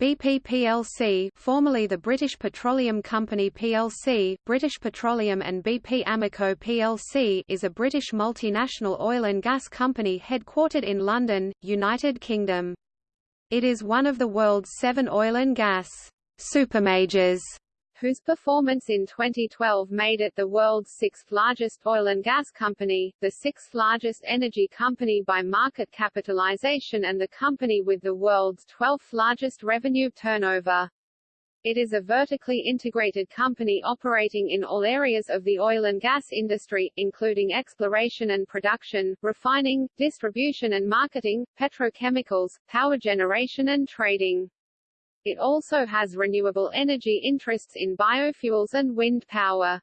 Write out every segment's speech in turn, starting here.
BP plc formerly the British Petroleum Company plc, British Petroleum and BP Amoco plc is a British multinational oil and gas company headquartered in London, United Kingdom. It is one of the world's seven oil and gas supermajors whose performance in 2012 made it the world's sixth largest oil and gas company, the sixth largest energy company by market capitalization and the company with the world's 12th largest revenue turnover. It is a vertically integrated company operating in all areas of the oil and gas industry, including exploration and production, refining, distribution and marketing, petrochemicals, power generation and trading. It also has renewable energy interests in biofuels and wind power.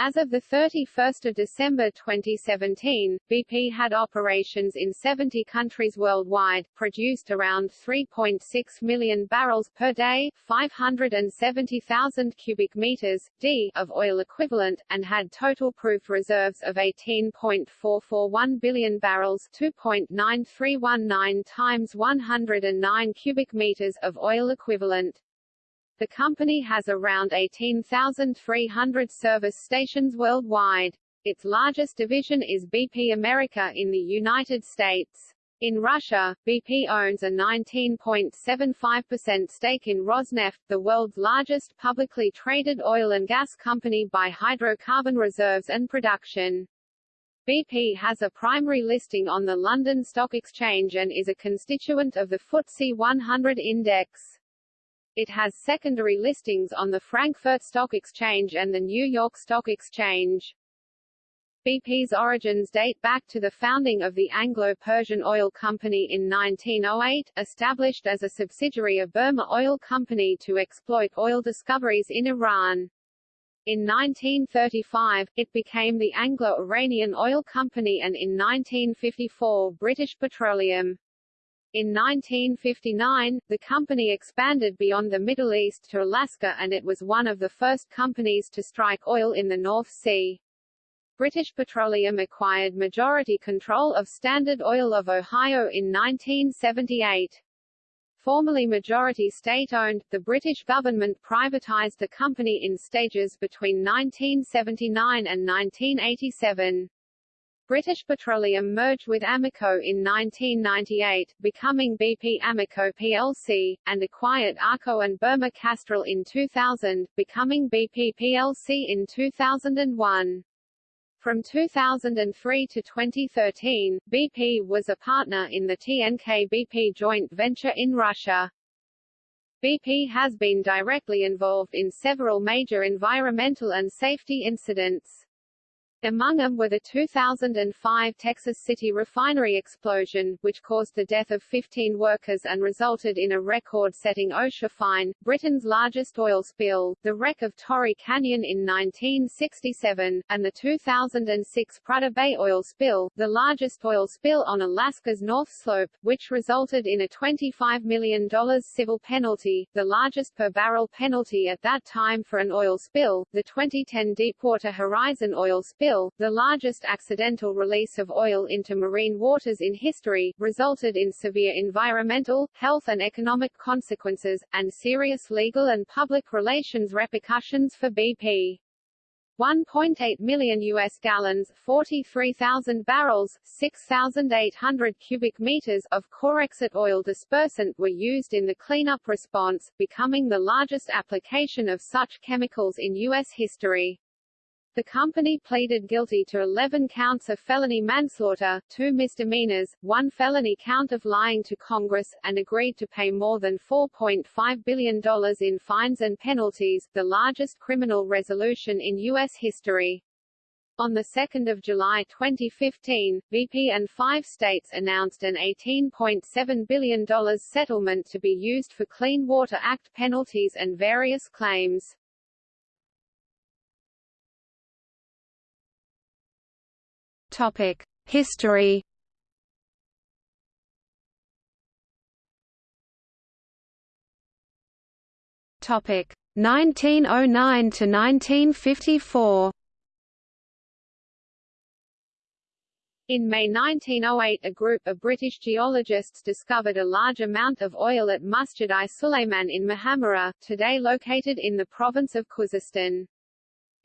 As of 31 December 2017, BP had operations in 70 countries worldwide, produced around 3.6 million barrels per day 570,000 cubic meters, d of oil equivalent, and had total proved reserves of 18.441 billion barrels 2.9319 times 109 cubic meters of oil equivalent. The company has around 18,300 service stations worldwide. Its largest division is BP America in the United States. In Russia, BP owns a 19.75% stake in Rosneft, the world's largest publicly traded oil and gas company by hydrocarbon reserves and production. BP has a primary listing on the London Stock Exchange and is a constituent of the FTSE 100 index. It has secondary listings on the Frankfurt Stock Exchange and the New York Stock Exchange. BP's origins date back to the founding of the Anglo-Persian Oil Company in 1908, established as a subsidiary of Burmah Oil Company to exploit oil discoveries in Iran. In 1935, it became the Anglo-Iranian Oil Company and in 1954 British Petroleum. In 1959, the company expanded beyond the Middle East to Alaska and it was one of the first companies to strike oil in the North Sea. British Petroleum acquired majority control of Standard Oil of Ohio in 1978. Formerly majority state-owned, the British government privatised the company in stages between 1979 and 1987. British Petroleum merged with Amoco in 1998, becoming BP Amoco plc, and acquired ARCO and Burmah Castrol in 2000, becoming BP plc in 2001. From 2003 to 2013, BP was a partner in the TNK-BP joint venture in Russia. BP has been directly involved in several major environmental and safety incidents. Among them were the 2005 Texas City refinery explosion, which caused the death of 15 workers and resulted in a record-setting OSHA fine, Britain's largest oil spill, the wreck of Torrey Canyon in 1967, and the 2006 Prudhoe Bay oil spill, the largest oil spill on Alaska's North Slope, which resulted in a $25 million civil penalty, the largest per-barrel penalty at that time for an oil spill. The 2010 Deepwater Horizon oil spill spill, the largest accidental release of oil into marine waters in history, resulted in severe environmental, health and economic consequences, and serious legal and public relations repercussions for BP. 1.8 million U.S. gallons 43,000 barrels, 6,800 cubic meters of Corexit oil dispersant were used in the cleanup response, becoming the largest application of such chemicals in U.S. history. The company pleaded guilty to 11 counts of felony manslaughter, two misdemeanors, one felony count of lying to Congress, and agreed to pay more than $4.5 billion in fines and penalties, the largest criminal resolution in U.S. history. On 2 July 2015, BP and five states announced an $18.7 billion settlement to be used for Clean Water Act penalties and various claims. Topic: History. Topic: 1909 to 1954. In May 1908 a group of British geologists discovered a large amount of oil at Masjid-i Sulayman in Mohammerah, today located in the province of Khuzestan.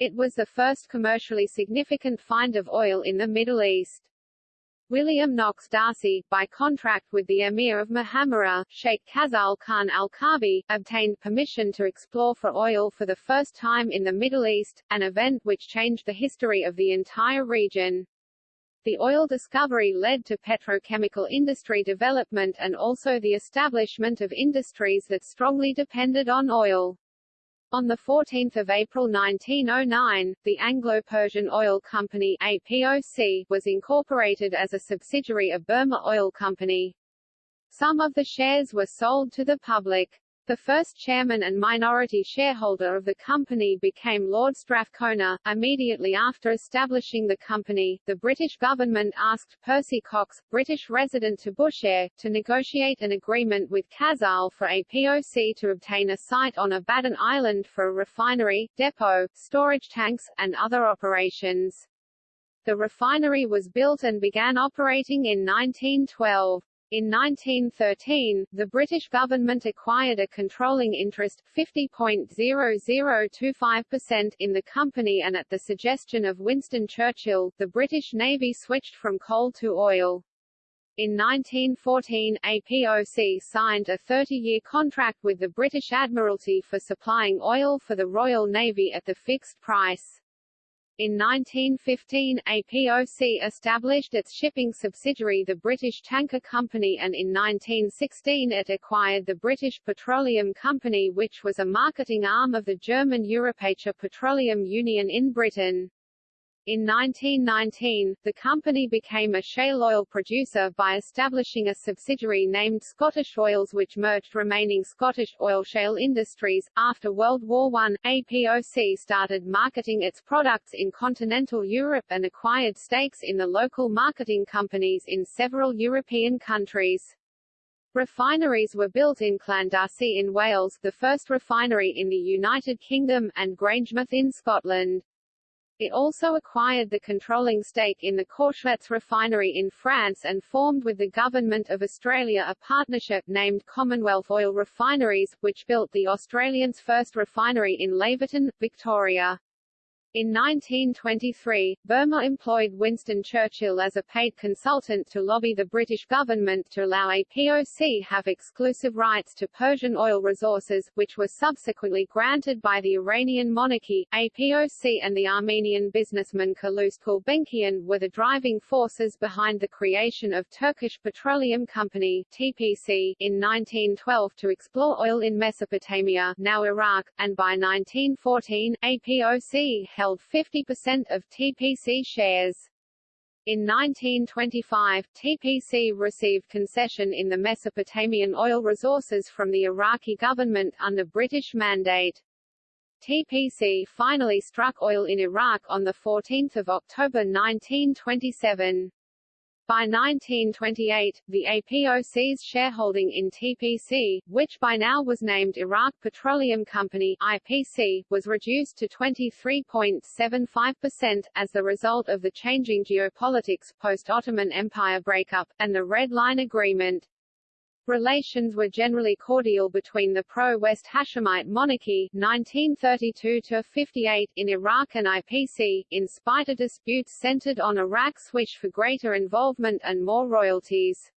It was the first commercially significant find of oil in the Middle East. William Knox D'Arcy, by contract with the Emir of Mohammerah, Sheikh Khazal Khan al-Kabi, obtained permission to explore for oil for the first time in the Middle East, an event which changed the history of the entire region. The oil discovery led to petrochemical industry development and also the establishment of industries that strongly depended on oil. On 14 April 1909, the Anglo-Persian Oil Company APOC was incorporated as a subsidiary of Burmah Oil Company. Some of the shares were sold to the public. The first chairman and minority shareholder of the company became Lord Strathcona. Immediately after establishing the company, the British government asked Percy Cox, British resident to Bushehr, to negotiate an agreement with Khazal for APOC to obtain a site on Abadan Island for a refinery, depot, storage tanks, and other operations. The refinery was built and began operating in 1912. In 1913, the British government acquired a controlling interest 50.0025% in the company and at the suggestion of Winston Churchill, the British Navy switched from coal to oil. In 1914, APOC signed a 30-year contract with the British Admiralty for supplying oil for the Royal Navy at the fixed price. In 1915 APOC established its shipping subsidiary the British Tanker Company and in 1916 it acquired the British Petroleum Company which was a marketing arm of the German Europäische Petroleum Union in Britain. In 1919, the company became a shale oil producer by establishing a subsidiary named Scottish Oils which merged remaining Scottish oil shale industries. After World War I, APOC started marketing its products in continental Europe and acquired stakes in the local marketing companies in several European countries. Refineries were built in Llandarcy in Wales, the first refinery in the United Kingdom, and Grangemouth in Scotland. It also acquired the controlling stake in the Courchelettes refinery in France and formed with the Government of Australia a partnership named Commonwealth Oil Refineries, which built the Australians' first refinery in Laverton, Victoria. In 1923, Burmah employed Winston Churchill as a paid consultant to lobby the British government to allow APOC have exclusive rights to Persian oil resources, which were subsequently granted by the Iranian monarchy. APOC and the Armenian businessman Calouste Gulbenkian were the driving forces behind the creation of Turkish Petroleum Company (TPC) in 1912 to explore oil in Mesopotamia, now Iraq, and by 1914, APOC held 50% of TPC shares. In 1925, TPC received concession in the Mesopotamian oil resources from the Iraqi government under British mandate. TPC finally struck oil in Iraq on 14 October 1927. By 1928, the APOC's shareholding in TPC, which by now was named Iraq Petroleum Company IPC, was reduced to 23.75%, as the result of the changing geopolitics post-Ottoman Empire breakup, and the Red Line Agreement. Relations were generally cordial between the pro-West Hashemite monarchy 1932-58 in Iraq and IPC, in spite of disputes centered on Iraq's wish for greater involvement and more royalties.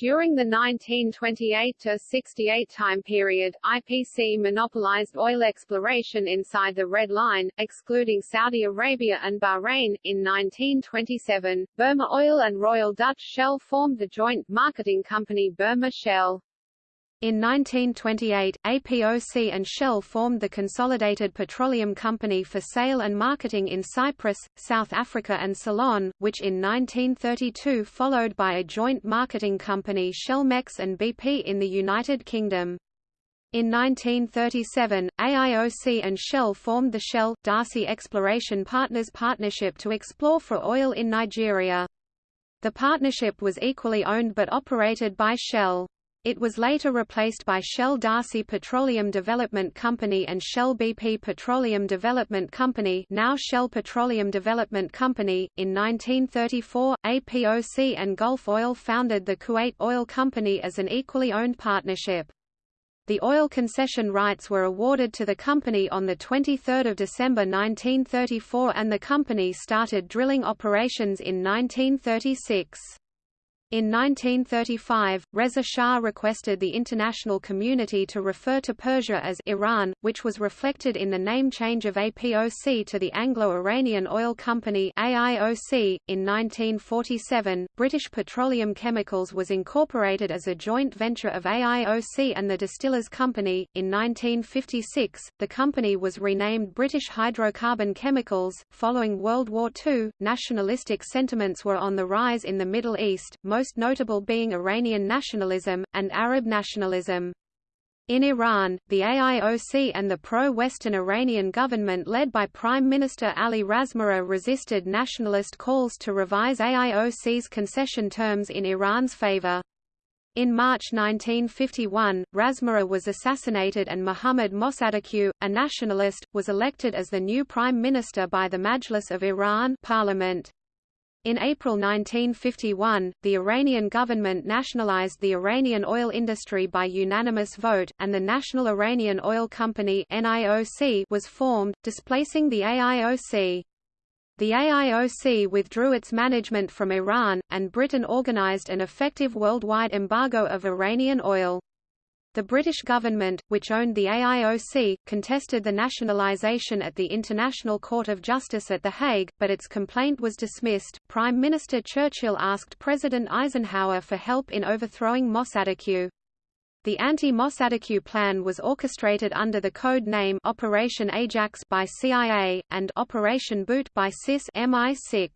During the 1928–68 time period, IPC monopolized oil exploration inside the Red Line, excluding Saudi Arabia and Bahrain. In 1927, Burmah Oil and Royal Dutch Shell formed the joint marketing company Burmah Shell. In 1928, APOC and Shell formed the Consolidated Petroleum Company for sale and marketing in Cyprus, South Africa and Ceylon, which in 1932 followed by a joint marketing company Shellmex and BP in the United Kingdom. In 1937, AIOC and Shell formed the Shell D'Arcy Exploration Partners Partnership to explore for oil in Nigeria. The partnership was equally owned but operated by Shell. It was later replaced by Shell D'Arcy Petroleum Development Company and Shell BP Petroleum Development Company now Shell Petroleum Development Company. In 1934, APOC and Gulf Oil founded the Kuwait Oil Company as an equally owned partnership. The oil concession rights were awarded to the company on the 23 December 1934 and the company started drilling operations in 1936. In 1935, Reza Shah requested the international community to refer to Persia as Iran, which was reflected in the name change of APOC to the Anglo-Iranian Oil Company AIOC. .In 1947, British Petroleum Chemicals was incorporated as a joint venture of AIOC and the Distillers Company. In 1956, the company was renamed British Hydrocarbon Chemicals. Following World War II, nationalistic sentiments were on the rise in the Middle East, most notable being Iranian nationalism, and Arab nationalism. In Iran, the AIOC and the pro-Western Iranian government led by Prime Minister Ali Razmara resisted nationalist calls to revise AIOC's concession terms in Iran's favor. In March 1951, Razmara was assassinated and Mohammad Mossadegh, a nationalist, was elected as the new prime minister by the Majlis of Iran parliament. In April 1951, the Iranian government nationalized the Iranian oil industry by unanimous vote, and the National Iranian Oil Company was formed, displacing the AIOC. The AIOC withdrew its management from Iran, and Britain organized an effective worldwide embargo of Iranian oil. The British government, which owned the AIOC, contested the nationalisation at the International Court of Justice at The Hague, but its complaint was dismissed. Prime Minister Churchill asked President Eisenhower for help in overthrowing Mossadegh. The anti-Mossadegh plan was orchestrated under the code name Operation Ajax by CIA, and Operation Boot by SIS MI6.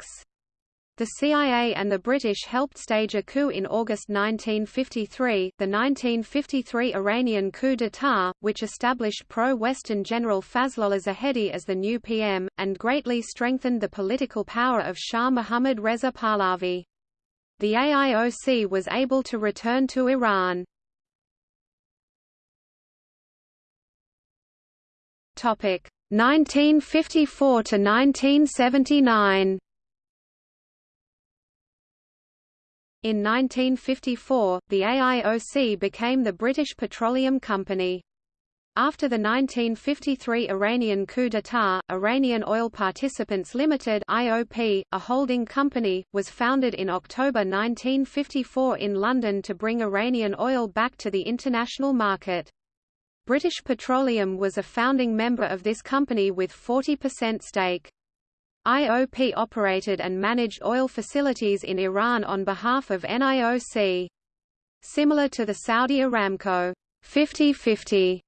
The CIA and the British helped stage a coup in August 1953, the 1953 Iranian coup d'état, which established pro-Western General Fazlollah Zahedi as the new PM, and greatly strengthened the political power of Shah Mohammad Reza Pahlavi. The AIOC was able to return to Iran. Topic 1954 to 1979 In 1954, the AIOC became the British Petroleum Company. After the 1953 Iranian coup d'état, Iranian Oil Participants Limited (IOP), a holding company, was founded in October 1954 in London to bring Iranian oil back to the international market. British Petroleum was a founding member of this company with 40% stake. IOP operated and managed oil facilities in Iran on behalf of NIOC. Similar to the Saudi Aramco 50-50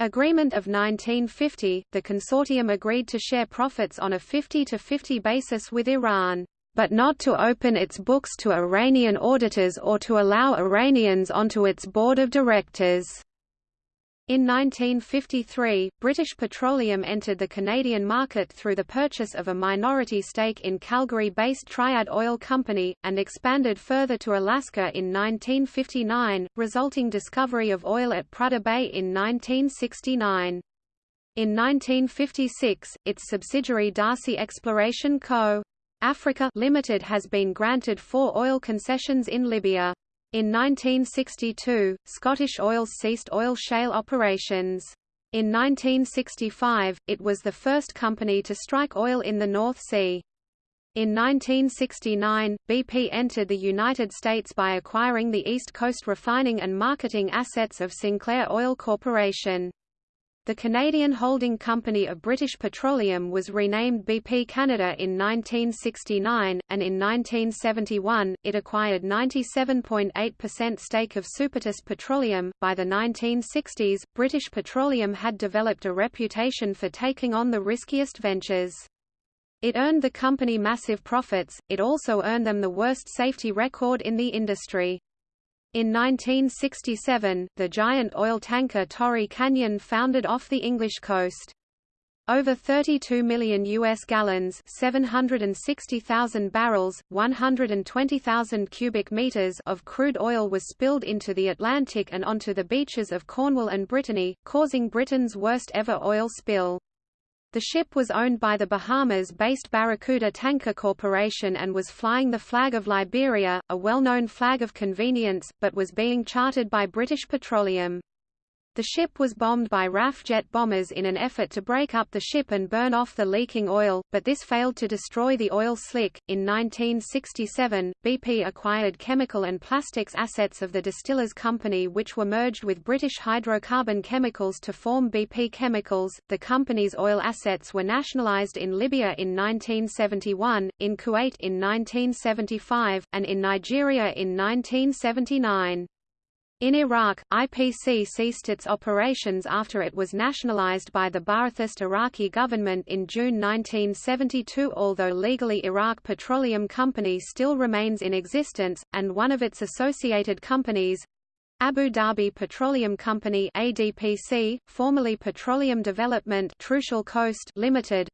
agreement of 1950, the consortium agreed to share profits on a 50-50 basis with Iran, but not to open its books to Iranian auditors or to allow Iranians onto its board of directors. In 1953, British Petroleum entered the Canadian market through the purchase of a minority stake in Calgary-based Triad Oil Company, and expanded further to Alaska in 1959, resulting discovery of oil at Prudhoe Bay in 1969. In 1956, its subsidiary D'Arcy Exploration Co. Africa Limited has been granted four oil concessions in Libya. In 1962, Scottish Oil ceased oil shale operations. In 1965, it was the first company to strike oil in the North Sea. In 1969, BP entered the United States by acquiring the East Coast refining and marketing assets of Sinclair Oil Corporation. The Canadian holding company of British Petroleum was renamed BP Canada in 1969, and in 1971, it acquired 97.8% stake of Supertest Petroleum. By the 1960s, British Petroleum had developed a reputation for taking on the riskiest ventures. It earned the company massive profits, it also earned them the worst safety record in the industry. In 1967, the giant oil tanker Torrey Canyon foundered off the English coast. Over 32 million U.S. gallons 760,000 barrels, 120,000 cubic meters of crude oil was spilled into the Atlantic and onto the beaches of Cornwall and Brittany, causing Britain's worst ever oil spill. The ship was owned by the Bahamas-based Barracuda Tanker Corporation and was flying the flag of Liberia, a well-known flag of convenience, but was being chartered by British Petroleum. The ship was bombed by RAF jet bombers in an effort to break up the ship and burn off the leaking oil, but this failed to destroy the oil slick. In 1967, BP acquired chemical and plastics assets of the Distillers Company, which were merged with British hydrocarbon chemicals to form BP Chemicals. The company's oil assets were nationalized in Libya in 1971, in Kuwait in 1975, and in Nigeria in 1979. In Iraq, IPC ceased its operations after it was nationalized by the Ba'athist Iraqi government in June 1972 although legally Iraq Petroleum Company still remains in existence, and one of its associated companies, Abu Dhabi Petroleum Company ADPC, formerly Petroleum Development Trucial Coast Limited,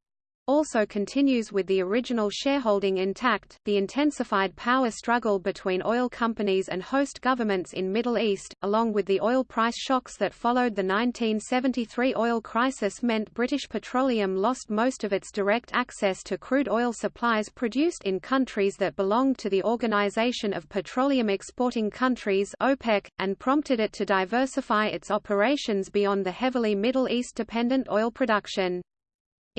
also continues with the original shareholding intact. The intensified power struggle between oil companies and host governments in Middle East, along with the oil price shocks that followed the 1973 oil crisis meant British Petroleum lost most of its direct access to crude oil supplies produced in countries that belonged to the Organization of Petroleum Exporting Countries (OPEC) and prompted it to diversify its operations beyond the heavily Middle East dependent oil production.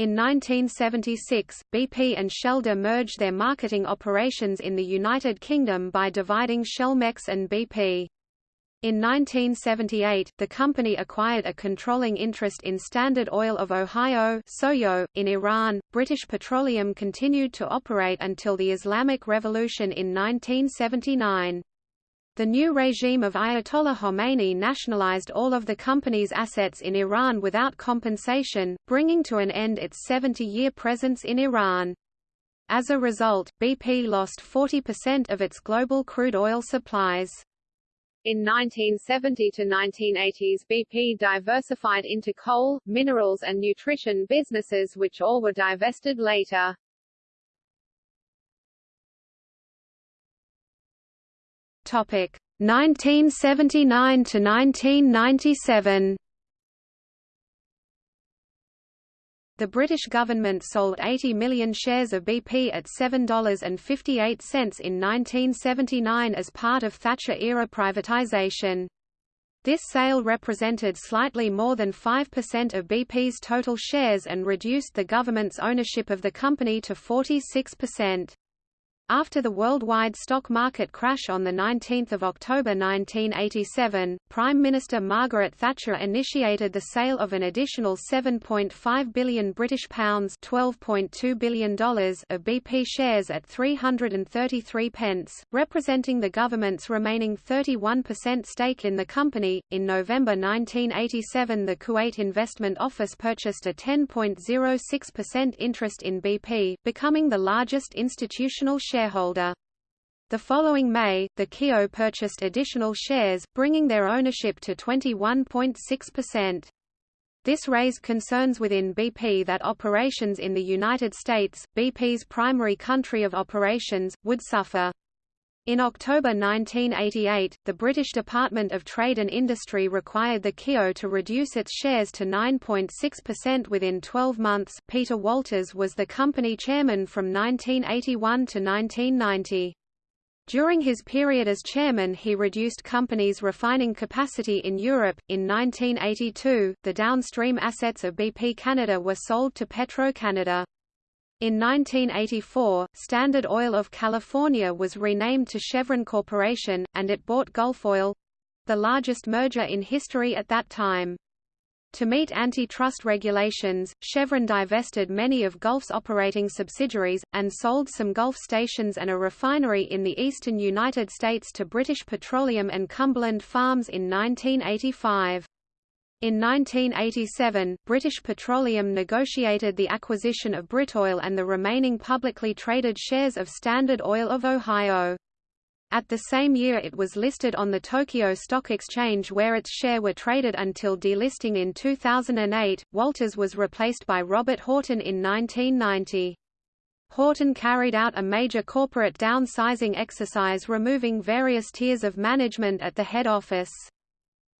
In 1976, BP and Shell merged their marketing operations in the United Kingdom by dividing Shellmex and BP. In 1978, the company acquired a controlling interest in Standard Oil of Ohio Sohio. .In Iran, British Petroleum continued to operate until the Islamic Revolution in 1979. The new regime of Ayatollah Khomeini nationalized all of the company's assets in Iran without compensation, bringing to an end its 70-year presence in Iran. As a result, BP lost 40% of its global crude oil supplies. In 1970 to 1980s BP diversified into coal, minerals and nutrition businesses which all were divested later. Topic 1979 to 1997. The British government sold 80 million shares of BP at $7.58 in 1979 as part of Thatcher-era privatisation. This sale represented slightly more than 5% of BP's total shares and reduced the government's ownership of the company to 46%. After the worldwide stock market crash on 19 October 1987, Prime Minister Margaret Thatcher initiated the sale of an additional 7.5 billion British pounds $12.2 billion of BP shares at 333 pence, representing the government's remaining 31% stake in the company. In November 1987 the Kuwait Investment Office purchased a 10.06% interest in BP, becoming the largest institutional share shareholder. The following May, the KIO purchased additional shares, bringing their ownership to 21.6%. This raised concerns within BP that operations in the United States, BP's primary country of operations, would suffer. In October 1988, the British Department of Trade and Industry required the KIO to reduce its shares to 9.6% within 12 months. Peter Walters was the company chairman from 1981 to 1990. During his period as chairman, he reduced company's refining capacity in Europe. In 1982, the downstream assets of BP Canada were sold to Petro-Canada. In 1984, Standard Oil of California was renamed to Chevron Corporation, and it bought Gulf Oil—the largest merger in history at that time. To meet antitrust regulations, Chevron divested many of Gulf's operating subsidiaries, and sold some Gulf stations and a refinery in the eastern United States to British Petroleum and Cumberland Farms in 1985. In 1987, British Petroleum negotiated the acquisition of Britoil and the remaining publicly traded shares of Standard Oil of Ohio. At the same year it was listed on the Tokyo Stock Exchange where its share were traded until delisting in 2008. Walters was replaced by Robert Horton in 1990. Horton carried out a major corporate downsizing exercise removing various tiers of management at the head office.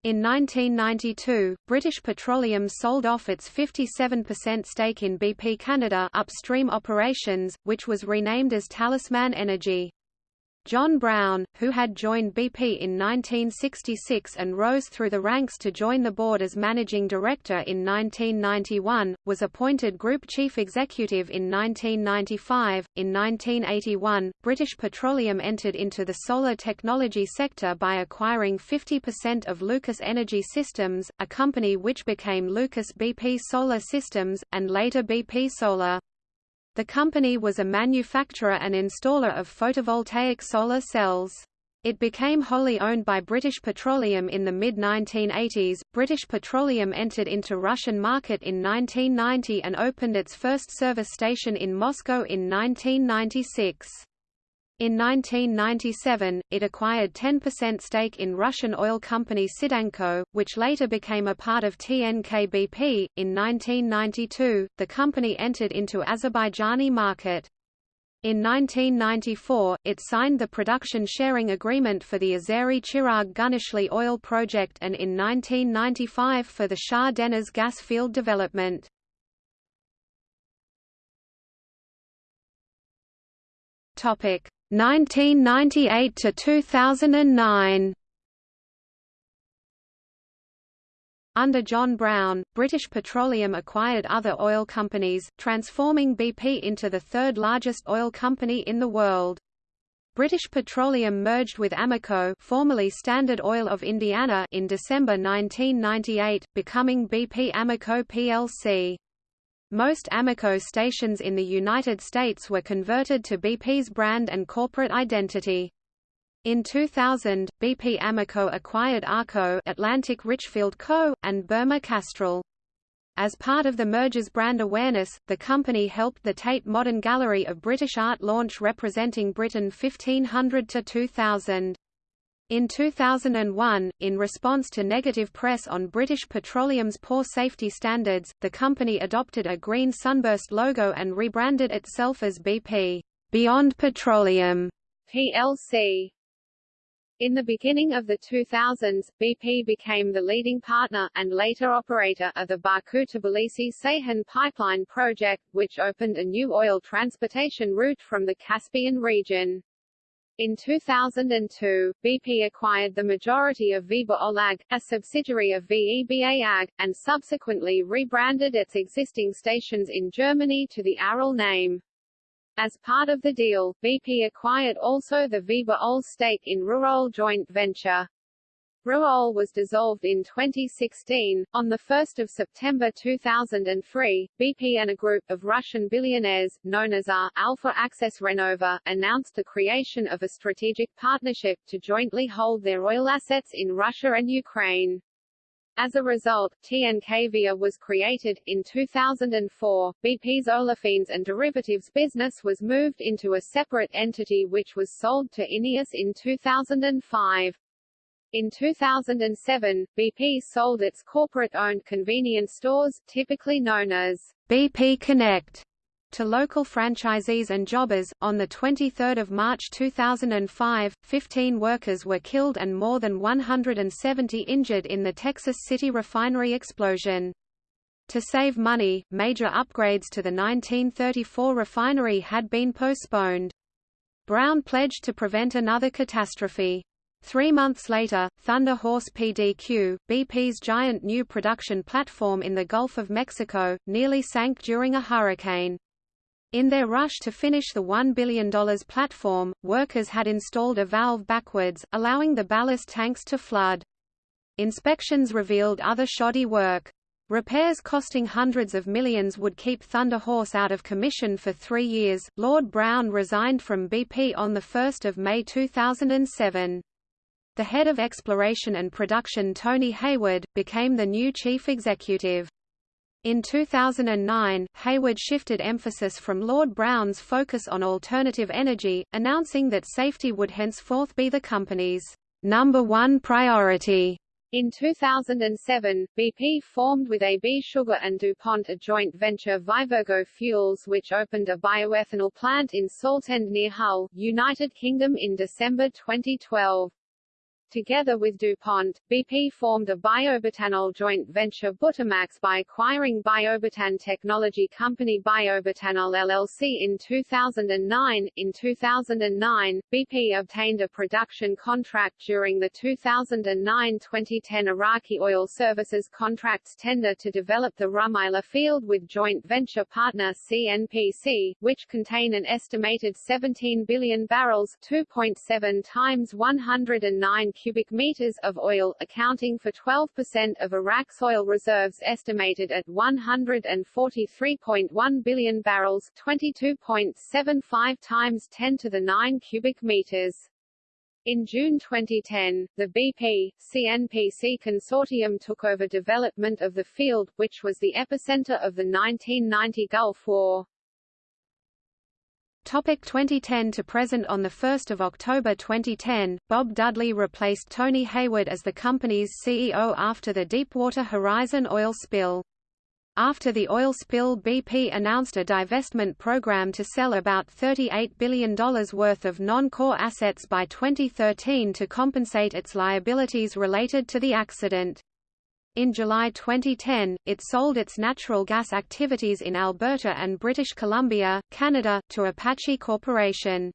In 1992, British Petroleum sold off its 57% stake in BP Canada upstream operations, which was renamed as Talisman Energy. John Browne, who had joined BP in 1966 and rose through the ranks to join the board as managing director in 1991, was appointed Group Chief Executive in 1995. In 1981, British Petroleum entered into the solar technology sector by acquiring 50% of Lucas Energy Systems, a company which became Lucas BP Solar Systems, and later BP Solar. The company was a manufacturer and installer of photovoltaic solar cells. It became wholly owned by British Petroleum in the mid-1980s. British Petroleum entered into Russian market in 1990 and opened its first service station in Moscow in 1996. In 1997, it acquired 10% stake in Russian oil company Sidanko, which later became a part of TNK-BP. In 1992, the company entered into Azerbaijani market. In 1994, it signed the production sharing agreement for the Azeri Chirag Guneshli oil project and in 1995 for the Shah Deniz gas field development. Topic 1998 to 2009 Under John Browne, British Petroleum acquired other oil companies, transforming BP into the third largest oil company in the world. British Petroleum merged with Amoco formerly Standard Oil of Indiana in December 1998, becoming BP Amoco plc. Most Amoco stations in the United States were converted to BP's brand and corporate identity. In 2000, BP Amoco acquired ARCO Atlantic Richfield Co., and Burmah Castrol. As part of the merger's brand awareness, the company helped the Tate Modern Gallery of British Art launch representing Britain 1500 to 2000. In 2001, in response to negative press on British Petroleum's poor safety standards, the company adopted a green sunburst logo and rebranded itself as BP Beyond Petroleum plc. In the beginning of the 2000s, BP became the leading partner, and later operator, of the Baku-Tbilisi-Ceyhan pipeline project, which opened a new oil transportation route from the Caspian region. In 2002, BP acquired the majority of Veba Öl AG, a subsidiary of VEBA AG, and subsequently rebranded its existing stations in Germany to the Aral name. As part of the deal, BP acquired also the Veba OL stake in Ruhr Oel joint venture. Ruhr Oel was dissolved in 2016. On 1 September 2003, BP and a group of Russian billionaires, known as A Alfa Access Renova, announced the creation of a strategic partnership to jointly hold their oil assets in Russia and Ukraine. As a result, TNK-BP was created. In 2004, BP's olefins and derivatives business was moved into a separate entity which was sold to INEOS in 2005. In 2007, BP sold its corporate-owned convenience stores, typically known as BP Connect, to local franchisees and jobbers. On the 23rd of March 2005, 15 workers were killed and more than 170 injured in the Texas City refinery explosion. To save money, major upgrades to the 1934 refinery had been postponed. Browne pledged to prevent another catastrophe. Three months later, Thunder Horse PDQ, BP's giant new production platform in the Gulf of Mexico, nearly sank during a hurricane. In their rush to finish the $1 billion platform, workers had installed a valve backwards, allowing the ballast tanks to flood. Inspections revealed other shoddy work. Repairs costing hundreds of millions would keep Thunder Horse out of commission for three years. Lord Browne resigned from BP on 1 May 2007. The head of exploration and production Tony Hayward, became the new chief executive. In 2009, Hayward shifted emphasis from Lord Browne's focus on alternative energy, announcing that safety would henceforth be the company's number one priority. In 2007, BP formed with AB Sugar and DuPont a joint venture Vivergo Fuels which opened a bioethanol plant in Saltend near Hull, United Kingdom in December 2012. Together with DuPont, BP formed a biobutanol joint venture Butamax by acquiring biobutan technology company Biobutanol LLC in 2009. In 2009, BP obtained a production contract during the 2009-2010 Iraqi Oil Services contracts tender to develop the Rumaila field with joint venture partner CNPC, which contain an estimated 17 billion barrels 2.7 times 109 cubic meters of oil, accounting for 12% of Iraq's oil reserves estimated at 143.1 billion barrels 22.75 times 10 to the 9 cubic meters. In June 2010, the BP, CNPC consortium took over development of the field, which was the epicenter of the 1990 Gulf War. Topic 2010 to present On 1 October 2010, Bob Dudley replaced Tony Hayward as the company's CEO after the Deepwater Horizon oil spill. After the oil spill BP announced a divestment program to sell about $38 billion worth of non-core assets by 2013 to compensate its liabilities related to the accident. In July 2010, it sold its natural gas activities in Alberta and British Columbia, Canada, to Apache Corporation.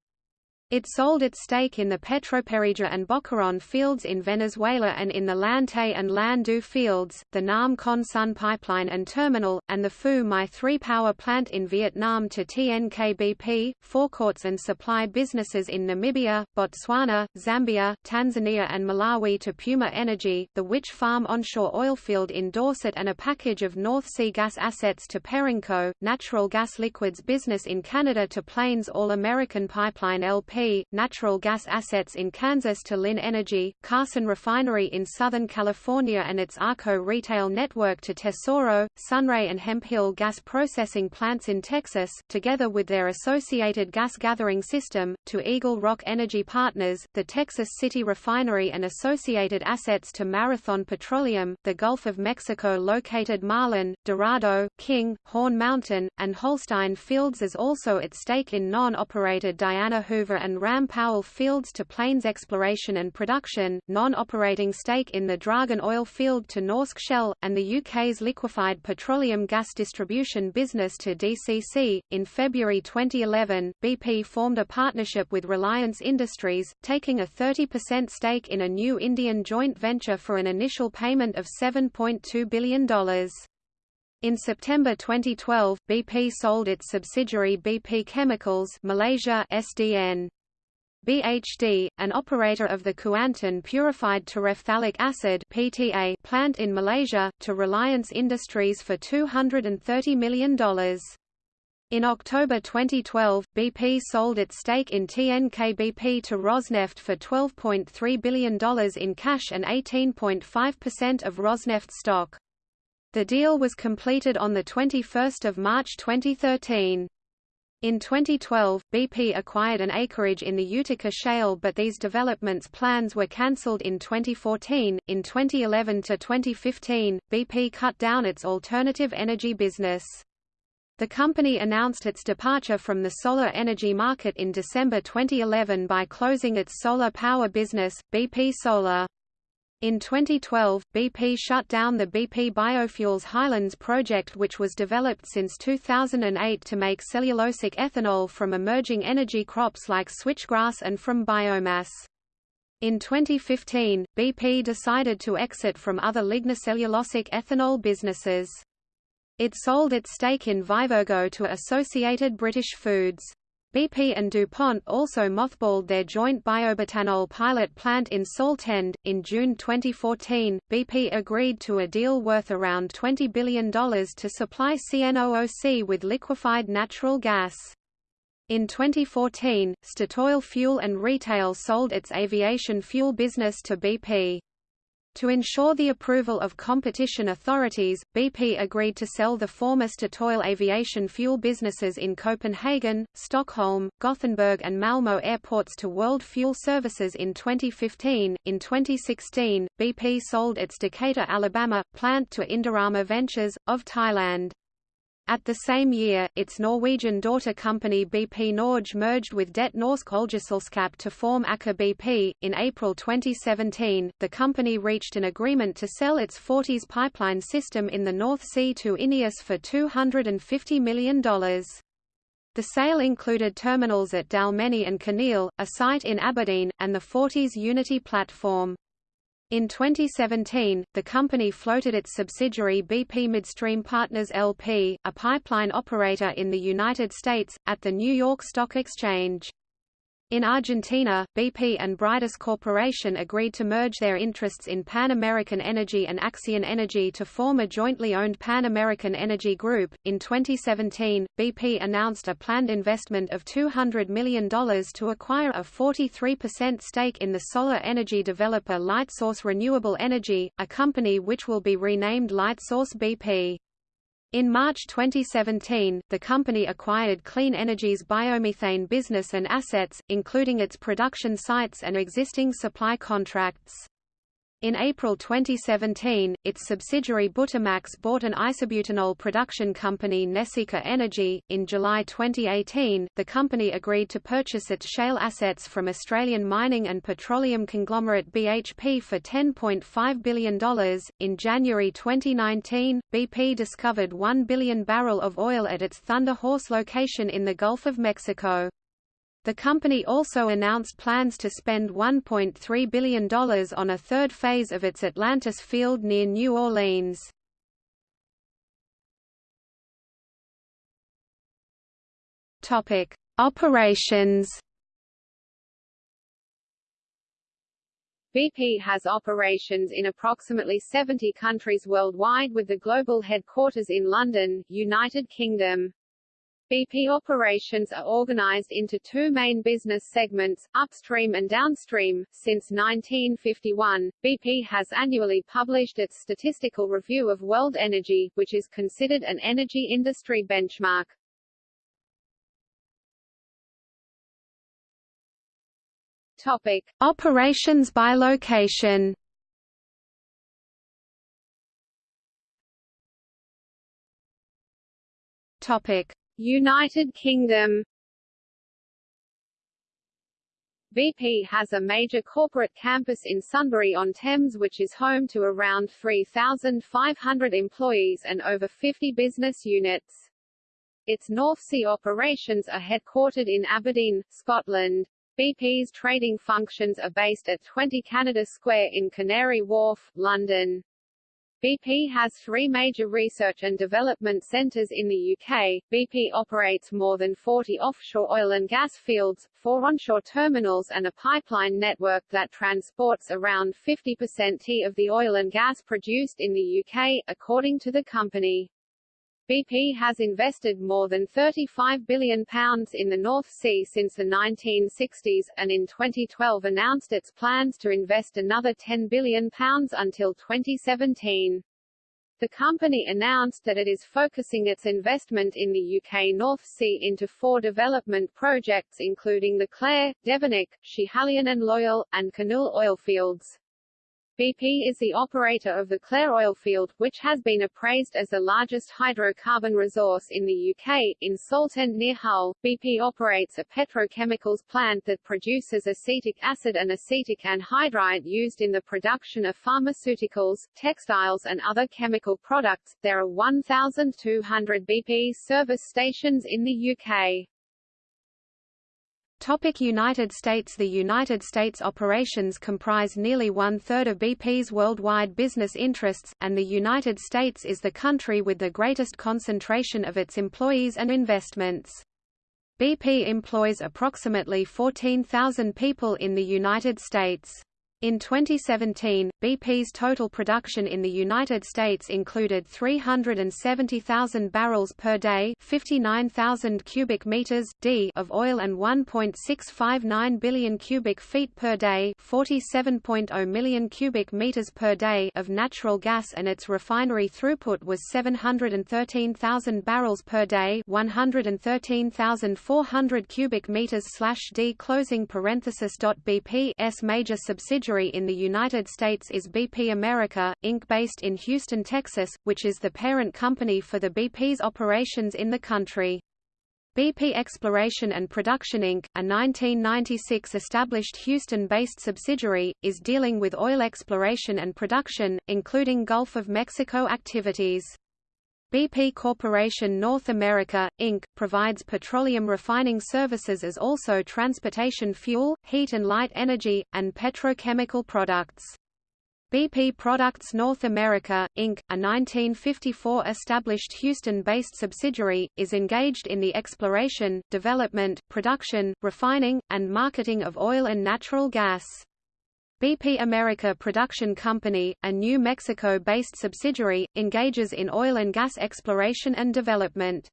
It sold its stake in the Petroperijá and Boquerón fields in Venezuela and in the Lante and Landu fields, the Nam Con Son pipeline and terminal, and the Phu My 3 power plant in Vietnam to TNKBP, forecourts and supply businesses in Namibia, Botswana, Zambia, Tanzania and Malawi to Puma Energy, the Witch Farm onshore oilfield in Dorset and a package of North Sea gas assets to Perenco, natural gas liquids business in Canada to Plains All American Pipeline LP natural gas assets in Kansas to Linn Energy, Carson Refinery in Southern California and its ARCO retail network to Tesoro, Sunray and Hemphill gas processing plants in Texas, together with their associated gas gathering system, to Eagle Rock Energy Partners, the Texas City Refinery and associated assets to Marathon Petroleum, the Gulf of Mexico located Marlin, Dorado, King, Horn Mountain, and Holstein fields is also at stake in non-operated Diana Hoover and Ram Powell fields to Plains Exploration and Production, non-operating stake in the Draugen oil field to Norsk Shell, and the UK's liquefied petroleum gas distribution business to DCC. In February 2011, BP formed a partnership with Reliance Industries, taking a 30% stake in a new Indian joint venture for an initial payment of $7.2 billion. In September 2012, BP sold its subsidiary BP Chemicals Malaysia SDN. BHD, an operator of the Kuantan purified terephthalic acid (PTA) plant in Malaysia, to Reliance Industries for $230 million. In October 2012, BP sold its stake in TNK-BP to Rosneft for $12.3 billion in cash and 18.5% of Rosneft stock. The deal was completed on 21 March 2013. In 2012, BP acquired an acreage in the Utica Shale but these developments plans were cancelled in 2014. In 2011 to 2015, BP cut down its alternative energy business. The company announced its departure from the solar energy market in December 2011 by closing its solar power business, BP Solar. In 2012, BP shut down the BP Biofuels Highlands project which was developed since 2008 to make cellulosic ethanol from emerging energy crops like switchgrass and from biomass. In 2015, BP decided to exit from other lignocellulosic ethanol businesses. It sold its stake in Vivergo to Associated British Foods. BP and DuPont also mothballed their joint biobutanol pilot plant in Saltend. In June 2014, BP agreed to a deal worth around $20 billion to supply CNOOC with liquefied natural gas. In 2014, Statoil Fuel and Retail sold its aviation fuel business to BP. To ensure the approval of competition authorities, BP agreed to sell the former Statoil aviation fuel businesses in Copenhagen, Stockholm, Gothenburg, and Malmö airports to World Fuel Services in 2015. In 2016, BP sold its Decatur, Alabama, plant to Indorama Ventures, of Thailand. At the same year, its Norwegian daughter company BP Norge merged with Det Norske Oljeselskap to form Aker BP. In April 2017, the company reached an agreement to sell its Forties pipeline system in the North Sea to Ineos for $250 million. The sale included terminals at Dalmeny and Kinneil, a site in Aberdeen, and the Forties Unity platform. In 2017, the company floated its subsidiary BP Midstream Partners LP, a pipeline operator in the United States, at the New York Stock Exchange. In Argentina, BP and Bridas Corporation agreed to merge their interests in Pan American Energy and Axion Energy to form a jointly owned Pan American Energy Group. In 2017, BP announced a planned investment of $200 million to acquire a 43% stake in the solar energy developer Lightsource Renewable Energy, a company which will be renamed Lightsource BP. In March 2017, the company acquired Clean Energy's biomethane business and assets, including its production sites and existing supply contracts. In April 2017, its subsidiary Butamax bought an isobutanol production company Nesika Energy. In July 2018, the company agreed to purchase its shale assets from Australian mining and petroleum conglomerate BHP for $10.5 billion. In January 2019, BP discovered 1 billion barrel of oil at its Thunder Horse location in the Gulf of Mexico. The company also announced plans to spend $1.3 billion on a third phase of its Atlantis field near New Orleans. Topic: Operations. BP has operations in approximately 70 countries worldwide with the global headquarters in London, United Kingdom. BP operations are organized into two main business segments, upstream and downstream. Since 1951, BP has annually published its statistical review of world energy, which is considered an energy industry benchmark. Topic: Operations by location. Topic: United Kingdom BP has a major corporate campus in Sunbury-on-Thames which is home to around 3,500 employees and over 50 business units. Its North Sea operations are headquartered in Aberdeen, Scotland. BP's trading functions are based at 20 Canada Square in Canary Wharf, London. BP has three major research and development centres in the UK. BP operates more than 40 offshore oil and gas fields, four onshore terminals and a pipeline network that transports around 50% of the oil and gas produced in the UK, according to the company. BP has invested more than £35 billion in the North Sea since the 1960s, and in 2012 announced its plans to invest another £10 billion until 2017. The company announced that it is focusing its investment in the UK North Sea into four development projects including the Clair, Devenick, Schiehallion and Loyal, and Kinnoull oilfields. BP is the operator of the Clair oil field, which has been appraised as the largest hydrocarbon resource in the UK. In Saltend near Hull, BP operates a petrochemicals plant that produces acetic acid and acetic anhydride used in the production of pharmaceuticals, textiles and other chemical products. There are 1,200 BP service stations in the UK. Topic United States The United States operations comprise nearly one-third of BP's worldwide business interests, and the United States is the country with the greatest concentration of its employees and investments. BP employs approximately 14,000 people in the United States. In 2017, BP's total production in the United States included 370,000 barrels per day, 59,000 cubic meters d of oil and 1.659 billion cubic feet per day, 47.0 million cubic meters per day of natural gas and its refinery throughput was 713,000 barrels per day, 113,400 cubic meters/d closing parenthesis. Major subsidiary subsidiary in the United States is BP America, Inc. based in Houston, Texas, which is the parent company for the BP's operations in the country. BP Exploration and Production Inc., a 1996 established Houston-based subsidiary, is dealing with oil exploration and production, including Gulf of Mexico activities. BP Corporation North America, Inc., provides petroleum refining services as also transportation fuel, heat and light energy, and petrochemical products. BP Products North America, Inc., a 1954 established Houston-based subsidiary, is engaged in the exploration, development, production, refining, and marketing of oil and natural gas. BP America Production Company, a New Mexico-based subsidiary, engages in oil and gas exploration and development.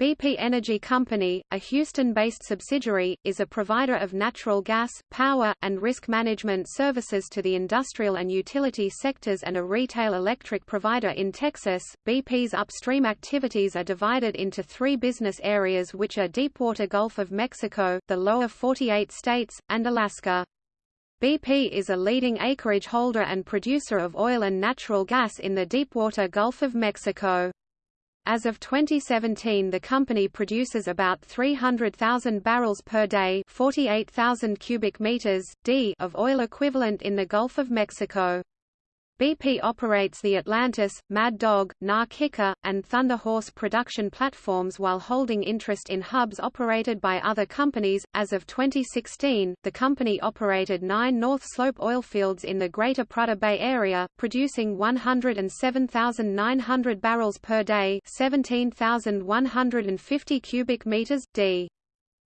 BP Energy Company, a Houston-based subsidiary, is a provider of natural gas, power, and risk management services to the industrial and utility sectors and a retail electric provider in Texas. BP's upstream activities are divided into three business areas which are Deepwater Gulf of Mexico, the lower 48 states, and Alaska. BP is a leading acreage holder and producer of oil and natural gas in the deepwater Gulf of Mexico. As of 2017 the company produces about 300,000 barrels per day 48,000 cubic meters, d of oil equivalent in the Gulf of Mexico. BP operates the Atlantis, Mad Dog, Na Kika, and Thunder Horse production platforms while holding interest in hubs operated by other companies. As of 2016, the company operated nine North Slope oilfields in the Greater Prudhoe Bay area, producing 107,900 barrels per day, 17,150 cubic meters d.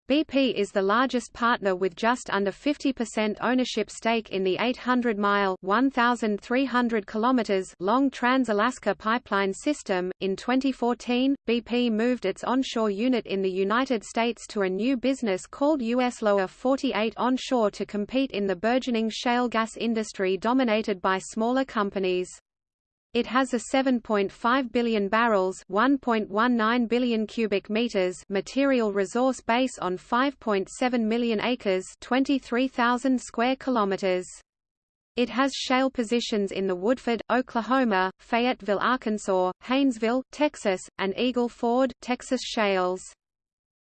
BP is the largest partner with just under 50% ownership stake in the 800-mile (1,300 kilometers) long Trans-Alaska pipeline system. In 2014, BP moved its onshore unit in the United States to a new business called US Lower 48 Onshore to compete in the burgeoning shale gas industry dominated by smaller companies. It has a 7.5 billion barrels (1.19 billion cubic meters) material resource base on 5.7 million acres (23,000 square kilometers). It has shale positions in the Woodford, Oklahoma, Fayetteville, Arkansas, Haynesville, Texas, and Eagle Ford, Texas shales.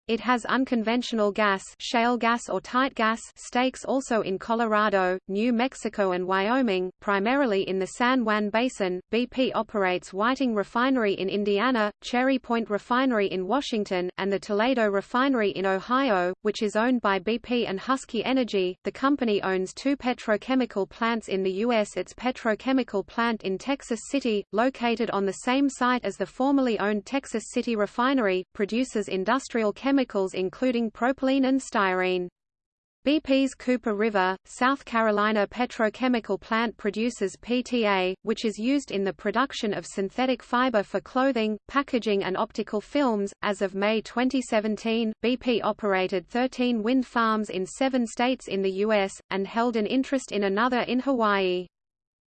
It has unconventional gas, shale gas or tight gas stakes also in Colorado, New Mexico and Wyoming, primarily in the San Juan Basin. BP operates Whiting Refinery in Indiana, Cherry Point Refinery in Washington, and the Toledo Refinery in Ohio, which is owned by BP and Husky Energy. The company owns two petrochemical plants in the U.S. Its petrochemical plant in Texas City, located on the same site as the formerly owned Texas City Refinery, produces industrial chemicals chemicals including propylene and styrene. BP's Cooper River, South Carolina petrochemical plant produces PTA, which is used in the production of synthetic fiber for clothing, packaging and optical films. As of May 2017, BP operated 13 wind farms in 7 states in the US and held an interest in another in Hawaii.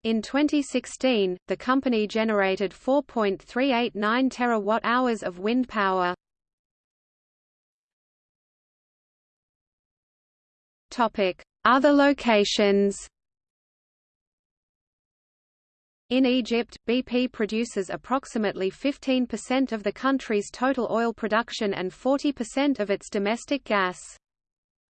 In 2016, the company generated 4.389 terawatt-hours of wind power. Other locations In Egypt, BP produces approximately 15% of the country's total oil production and 40% of its domestic gas.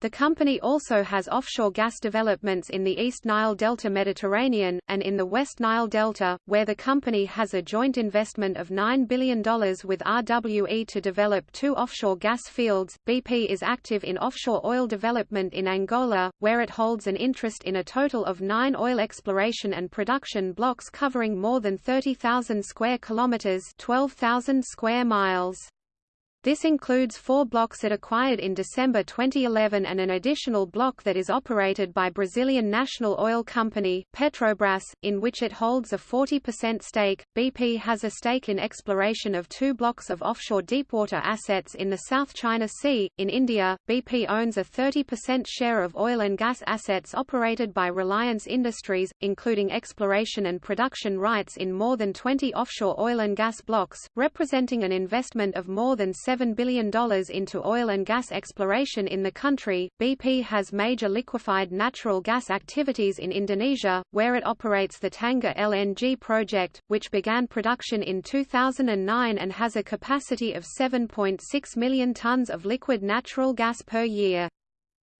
The company also has offshore gas developments in the East Nile Delta Mediterranean, and in the West Nile Delta, where the company has a joint investment of $9 billion with RWE to develop two offshore gas fields. BP is active in offshore oil development in Angola, where it holds an interest in a total of nine oil exploration and production blocks covering more than 30,000 square kilometers 12,000 square miles. This includes four blocks it acquired in December 2011 and an additional block that is operated by Brazilian national oil company, Petrobras, in which it holds a 40% stake. BP has a stake in exploration of two blocks of offshore deepwater assets in the South China Sea. In India, BP owns a 30% share of oil and gas assets operated by Reliance Industries, including exploration and production rights in more than 20 offshore oil and gas blocks, representing an investment of more than $7 billion into oil and gas exploration in the country. BP has major liquefied natural gas activities in Indonesia, where it operates the Tangguh LNG project, which began production in 2009 and has a capacity of 7.6 million tons of liquid natural gas per year.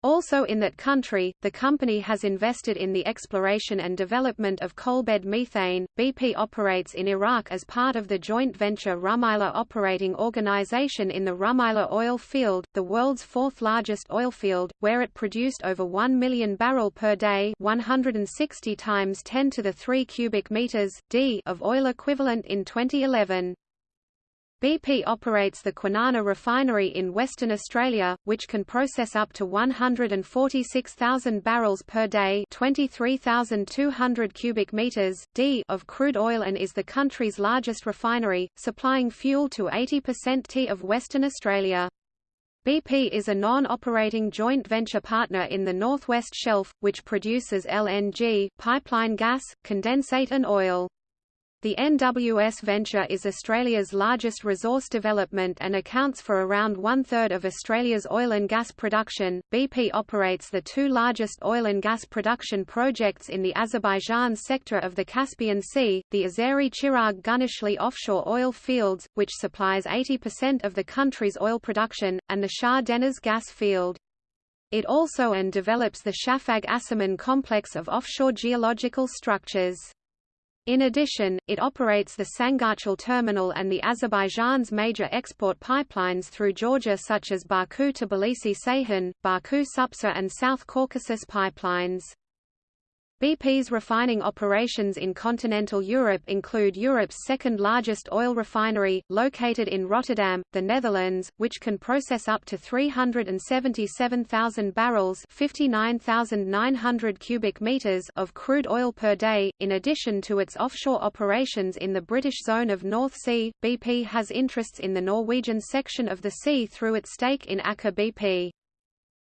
Also in that country, the company has invested in the exploration and development of coalbed methane. BP operates in Iraq as part of the joint venture Rumaila Operating Organization in the Rumaila oil field, the world's fourth largest oil field, where it produced over 1 million barrel per day, 160 times 10 to the 3 cubic meters d of oil equivalent in 2011. BP operates the Kwinana refinery in Western Australia, which can process up to 146,000 barrels per day 23,200 cubic meters d of crude oil and is the country's largest refinery, supplying fuel to 80% T of Western Australia. BP is a non-operating joint venture partner in the Northwest Shelf, which produces LNG, pipeline gas, condensate and oil. The NWS venture is Australia's largest resource development and accounts for around one-third of Australia's oil and gas production. BP operates the two largest oil and gas production projects in the Azerbaijan sector of the Caspian Sea, the Azeri Chirag Guneshli offshore oil fields, which supplies 80% of the country's oil production, and the Shah Deniz gas field. It also and develops the Shafag Asiman complex of offshore geological structures. In addition, it operates the Sangachal terminal and the Azerbaijan's major export pipelines through Georgia such as Baku-Tbilisi-Ceyhan, Baku-Supsa and South Caucasus pipelines. BP's refining operations in continental Europe include Europe's second-largest oil refinery, located in Rotterdam, the Netherlands, which can process up to 377,000 barrels 59,900 cubic meters of crude oil per day. In addition to its offshore operations in the British zone of North Sea, BP has interests in the Norwegian section of the sea through its stake in Aker BP.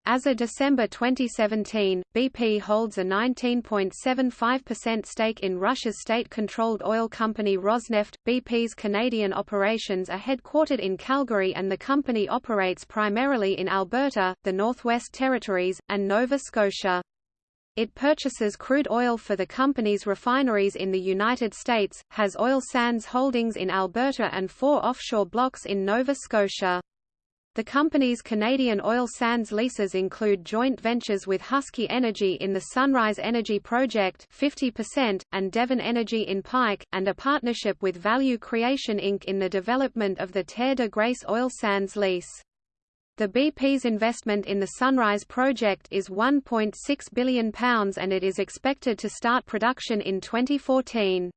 As of December 2017, BP holds a 19.75% stake in Russia's state-controlled oil company Rosneft. BP's Canadian operations are headquartered in Calgary and the company operates primarily in Alberta, the Northwest Territories, and Nova Scotia. It purchases crude oil for the company's refineries in the United States, has oil sands holdings in Alberta and four offshore blocks in Nova Scotia. The company's Canadian oil sands leases include joint ventures with Husky Energy in the Sunrise Energy Project 50%, and Devon Energy in Pike, and a partnership with Value Creation Inc. in the development of the Terre de Grace oil sands lease. The BP's investment in the Sunrise project is £1.6 billion and it is expected to start production in 2014.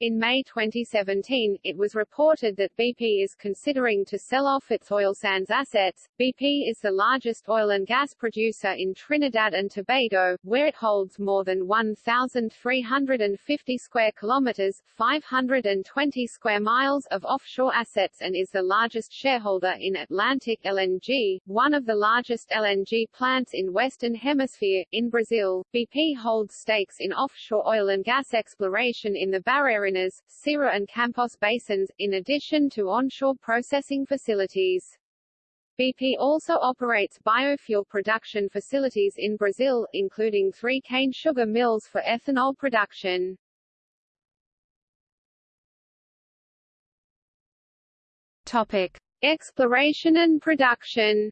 In May 2017, it was reported that BP is considering to sell off its oil sands assets. BP is the largest oil and gas producer in Trinidad and Tobago, where it holds more than 1,350 square kilometers (520 square miles) of offshore assets and is the largest shareholder in Atlantic LNG, one of the largest LNG plants in Western Hemisphere. In Brazil, BP holds stakes in offshore oil and gas exploration in the Barreiras Marinas, Ceará and Campos basins, in addition to onshore processing facilities. BP also operates biofuel production facilities in Brazil, including three cane sugar mills for ethanol production. Topic. Exploration and production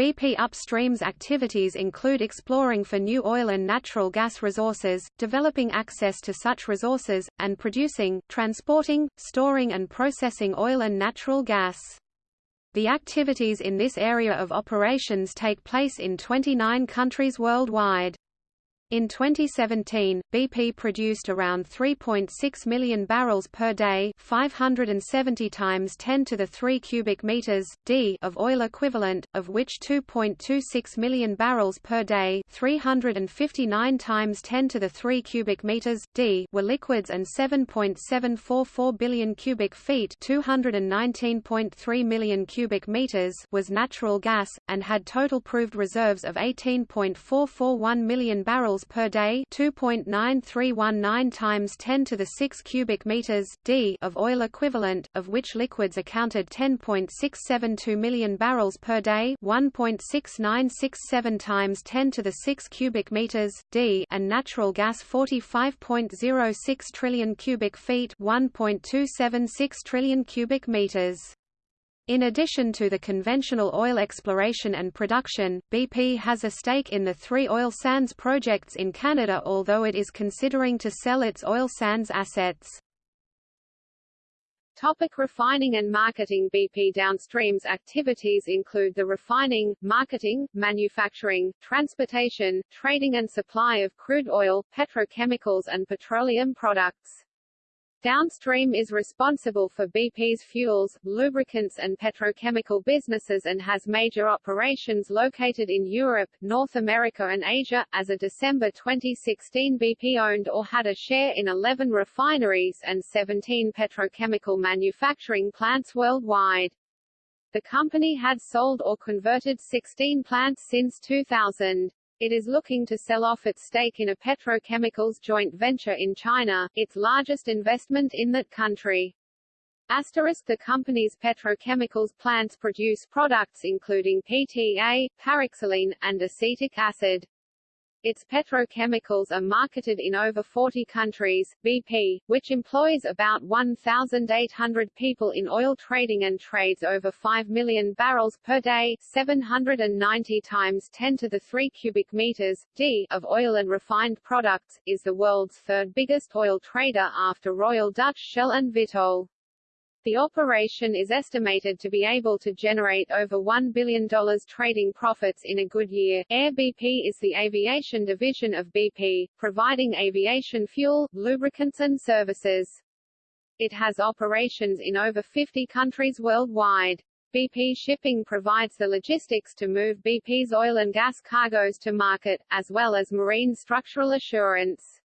BP Upstream's activities include exploring for new oil and natural gas resources, developing access to such resources, and producing, transporting, storing and processing oil and natural gas. The activities in this area of operations take place in 29 countries worldwide. In 2017, BP produced around 3.6 million barrels per day, 570 times 10 to the 3 cubic meters d of oil equivalent, of which 2.26 million barrels per day, 359 times 10 to the 3 cubic meters d were liquids and 7.744 billion cubic feet, 219.3 million cubic meters was natural gas and had total proved reserves of 18.441 million barrels per day 2.9319 times 10 to the 6 cubic meters d of oil equivalent, of which liquids accounted 10.672 million barrels per day 1.6967 times 10 to the 6 cubic meters d and natural gas 45.06 trillion cubic feet 1.276 trillion cubic meters. In addition to the conventional oil exploration and production, BP has a stake in the three oil sands projects in Canada although it is considering to sell its oil sands assets. Topic refining and marketing BP Downstream's activities include the refining, marketing, manufacturing, transportation, trading and supply of crude oil, petrochemicals and petroleum products. Downstream is responsible for BP's fuels, lubricants and petrochemical businesses and has major operations located in Europe, North America and Asia. As of December 2016 BP owned or had a share in 11 refineries and 17 petrochemical manufacturing plants worldwide. The company had sold or converted 16 plants since 2000. It is looking to sell off its stake in a petrochemicals joint venture in China, its largest investment in that country. Asterisk The company's petrochemicals plants produce products including PTA, paraxylene, and acetic acid. Its petrochemicals are marketed in over 40 countries. BP, which employs about 1,800 people in oil trading and trades over 5 million barrels per day 790 times 10 to the 3 cubic meters d of oil and refined products, is the world's third biggest oil trader after Royal Dutch Shell and Vitol. The operation is estimated to be able to generate over $1 billion trading profits in a good year. Air BP is the aviation division of BP, providing aviation fuel, lubricants and services. It has operations in over 50 countries worldwide. BP Shipping provides the logistics to move BP's oil and gas cargoes to market, as well as marine structural assurance.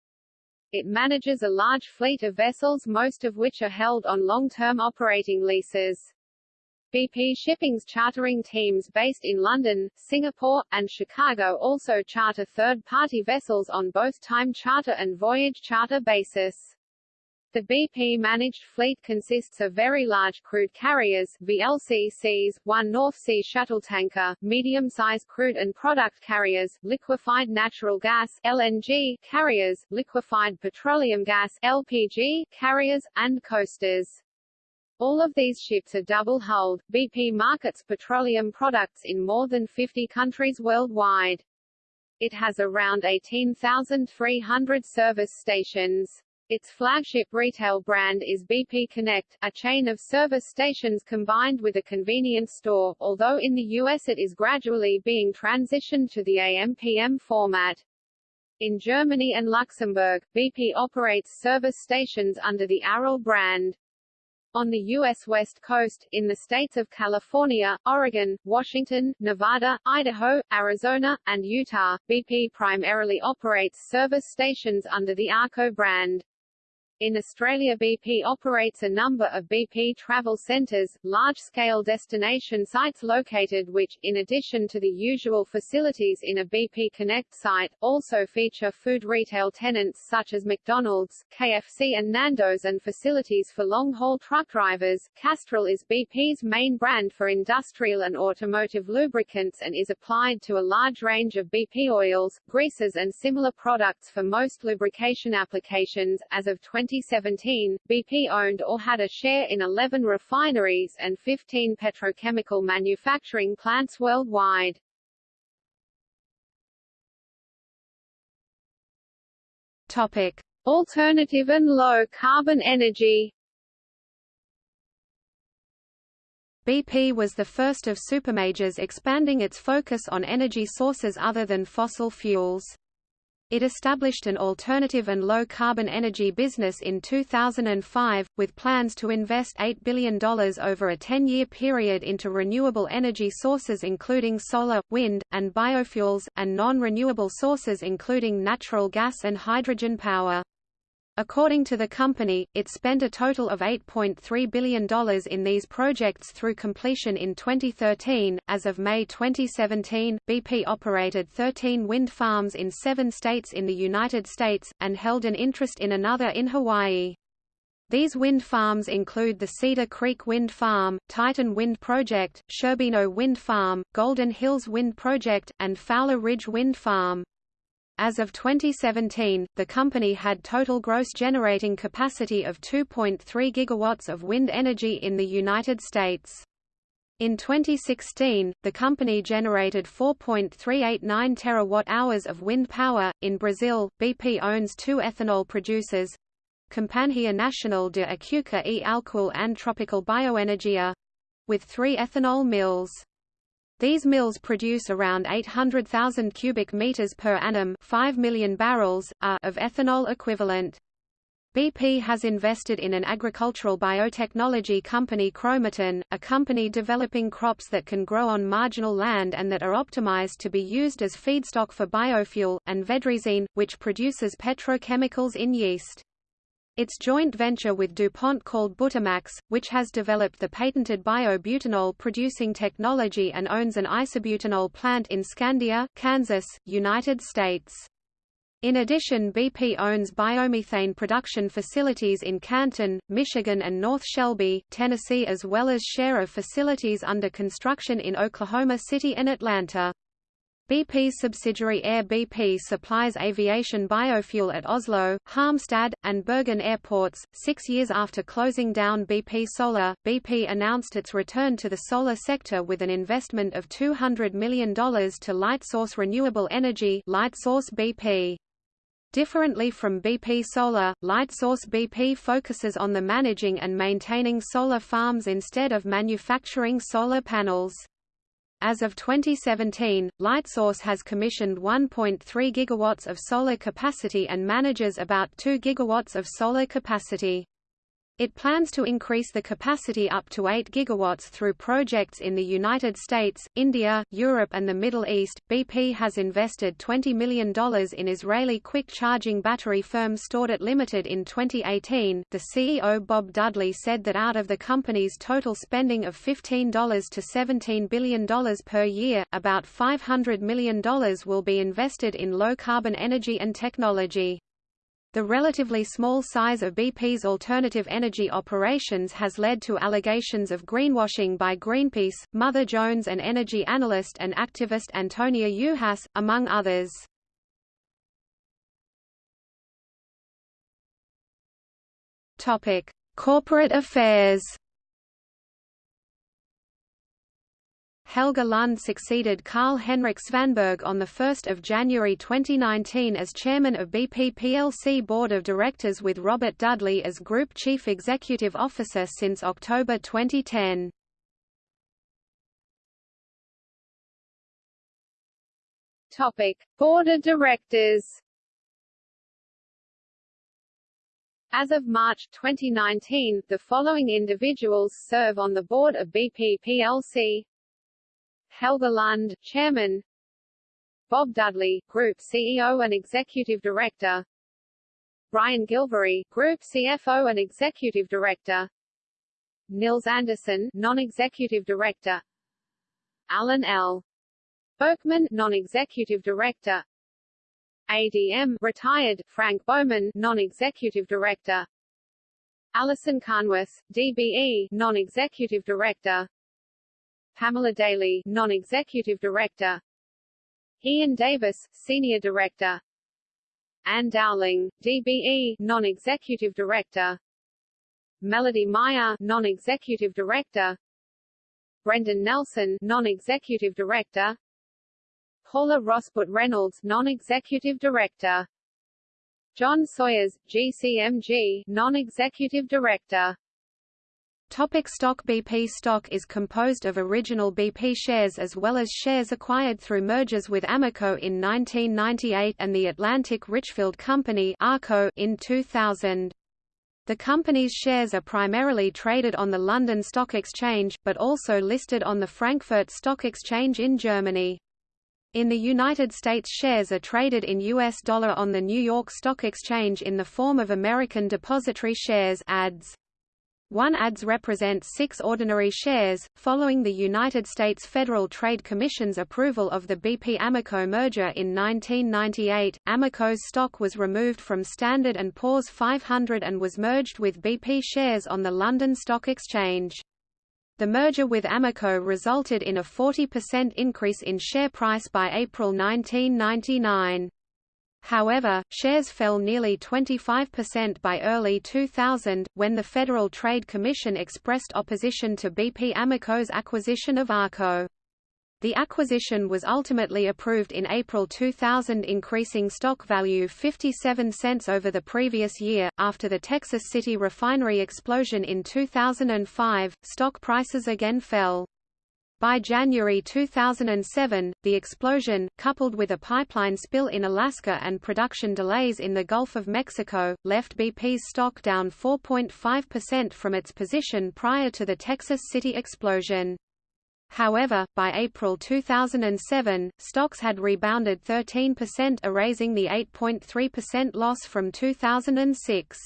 It manages a large fleet of vessels most of which are held on long-term operating leases. BP Shipping's chartering teams based in London, Singapore, and Chicago also charter third-party vessels on both time charter and voyage charter basis. The BP-managed fleet consists of very large crude carriers VLCCs, one North Sea shuttle tanker, medium-sized crude and product carriers, liquefied natural gas LNG carriers, liquefied petroleum gas LPG carriers, and coasters. All of these ships are double-hulled. BP markets petroleum products in more than 50 countries worldwide. It has around 18,300 service stations. Its flagship retail brand is BP Connect, a chain of service stations combined with a convenience store, although in the US it is gradually being transitioned to the AMPM format. In Germany and Luxembourg, BP operates service stations under the Aral brand. On the U.S. West Coast, in the states of California, Oregon, Washington, Nevada, Idaho, Arizona, and Utah, BP primarily operates service stations under the ARCO brand. In Australia BP operates a number of BP travel centres, large-scale destination sites located which, in addition to the usual facilities in a BP Connect site, also feature food retail tenants such as McDonald's, KFC and Nando's and facilities for long-haul truck drivers. Castrol is BP's main brand for industrial and automotive lubricants and is applied to a large range of BP oils, greases and similar products for most lubrication applications. As of 20 2017, BP owned or had a share in 11 refineries and 15 petrochemical manufacturing plants worldwide. Topic: Alternative and low carbon energy. BP was the first of supermajors expanding its focus on energy sources other than fossil fuels. It established an alternative and low-carbon energy business in 2005, with plans to invest $8 billion over a 10-year period into renewable energy sources including solar, wind, and biofuels, and non-renewable sources including natural gas and hydrogen power. According to the company, it spent a total of $8.3 billion in these projects through completion in 2013. As of May 2017, BP operated 13 wind farms in seven states in the United States, and held an interest in another in Hawaii. These wind farms include the Cedar Creek Wind Farm, Titan Wind Project, Sherbino Wind Farm, Golden Hills Wind Project, and Fowler Ridge Wind Farm. As of 2017, the company had total gross generating capacity of 2.3 gigawatts of wind energy in the United States. In 2016, the company generated 4.389 terawatt-hours of wind power. In Brazil, BP owns two ethanol producers, Companhia Nacional de Açúcar e Álcool and Tropical Bioenergia, with three ethanol mills. These mills produce around 800,000 cubic meters per annum 5 million barrels, are of ethanol equivalent. BP has invested in an agricultural biotechnology company Chromatin, a company developing crops that can grow on marginal land and that are optimized to be used as feedstock for biofuel, and Verdezyne, which produces petrochemicals in yeast. Its joint venture with DuPont called Butamax, which has developed the patented biobutanol producing technology and owns an isobutanol plant in Scandia, Kansas, United States. In addition BP owns biomethane production facilities in Canton, Michigan and North Shelby, Tennessee as well as share of facilities under construction in Oklahoma City and Atlanta. BP's subsidiary Air BP supplies aviation biofuel at Oslo, Halmstad, and Bergen airports. Six years after closing down BP Solar, BP announced its return to the solar sector with an investment of $200 million to Lightsource Renewable Energy Lightsource BP. Differently from BP Solar, Lightsource BP focuses on the managing and maintaining solar farms instead of manufacturing solar panels. As of 2017, Lightsource has commissioned 1.3 gigawatts of solar capacity and manages about 2 gigawatts of solar capacity. It plans to increase the capacity up to 8 gigawatts through projects in the United States, India, Europe and the Middle East. BP has invested $20 million in Israeli quick charging battery firm StoreDot Limited in 2018. The CEO Bob Dudley said that out of the company's total spending of $15 to $17 billion per year, about $500 million will be invested in low carbon energy and technology. The relatively small size of BP's alternative energy operations has led to allegations of greenwashing by Greenpeace, Mother Jones and energy analyst and activist Antonia Juhasz, among others. Corporate affairs Helge Lund succeeded Carl-Henrik Svanberg on 1 January 2019 as chairman of BP plc Board of Directors with Robert Dudley as Group Chief Executive Officer since October 2010. Topic: Board of Directors. As of March 2019, the following individuals serve on the board of BP plc: Helge Lund, Chairman. Bob Dudley, Group CEO and Executive Director. Brian Gilvary, Group CFO and Executive Director. Nils Andersen, Non-Executive Director. Alan L. Boeckmann, Non-Executive Director. ADM retired, Frank Bowman, Non-Executive Director. Alison Carnwath, DBE, Non-Executive Director Pamela Daly, Non-Executive Director. Ian Davis, Senior Director. Anne Dowling, DBE, Non-Executive Director. Melody Meyer, Non-Executive Director. Brendan Nelson, Non-Executive Director. Paula Rosput Reynolds, Non-Executive Director. John Sawers, GCMG, Non-Executive Director Topic stock BP stock is composed of original BP shares as well as shares acquired through mergers with Amoco in 1998 and the Atlantic Richfield Company ARCO in 2000. The company's shares are primarily traded on the London Stock Exchange, but also listed on the Frankfurt Stock Exchange in Germany. In the United States shares are traded in U.S. dollar on the New York Stock Exchange in the form of American Depository Shares ADS. One ADS represents six ordinary shares. Following the United States Federal Trade Commission's approval of the BP Amoco merger in 1998, Amoco's stock was removed from Standard & Poor's 500 and was merged with BP shares on the London Stock Exchange. The merger with Amoco resulted in a 40% increase in share price by April 1999. However, shares fell nearly 25% by early 2000, when the Federal Trade Commission expressed opposition to BP Amoco's acquisition of ARCO. The acquisition was ultimately approved in April 2000 increasing stock value 57 cents over the previous year. After the Texas City refinery explosion in 2005, stock prices again fell. By January 2007, the explosion, coupled with a pipeline spill in Alaska and production delays in the Gulf of Mexico, left BP's stock down 4.5% from its position prior to the Texas City explosion. However, by April 2007, stocks had rebounded 13% erasing the 8.3% loss from 2006.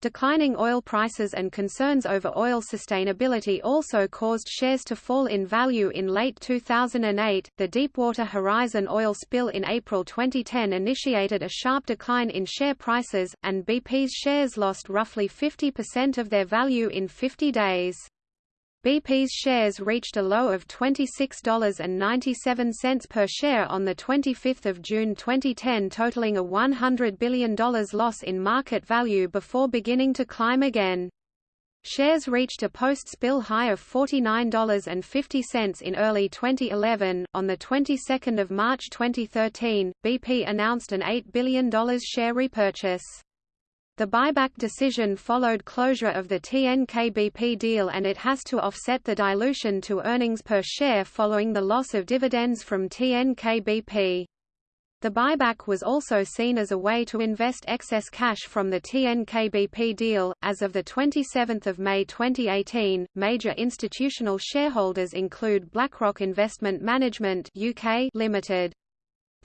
Declining oil prices and concerns over oil sustainability also caused shares to fall in value in late 2008. The Deepwater Horizon oil spill in April 2010 initiated a sharp decline in share prices, and BP's shares lost roughly 50% of their value in 50 days. BP's shares reached a low of $26.97 per share on 25 June 2010 totaling a $100 billion loss in market value before beginning to climb again. Shares reached a post-spill high of $49.50 in early 2011. On the 22nd of March 2013, BP announced an $8 billion share repurchase. The buyback decision followed closure of the TNK-BP deal and it has to offset the dilution to earnings per share following the loss of dividends from TNK-BP. The buyback was also seen as a way to invest excess cash from the TNK-BP deal. As of the 27th of May 2018, major institutional shareholders include BlackRock Investment Management (UK) Limited,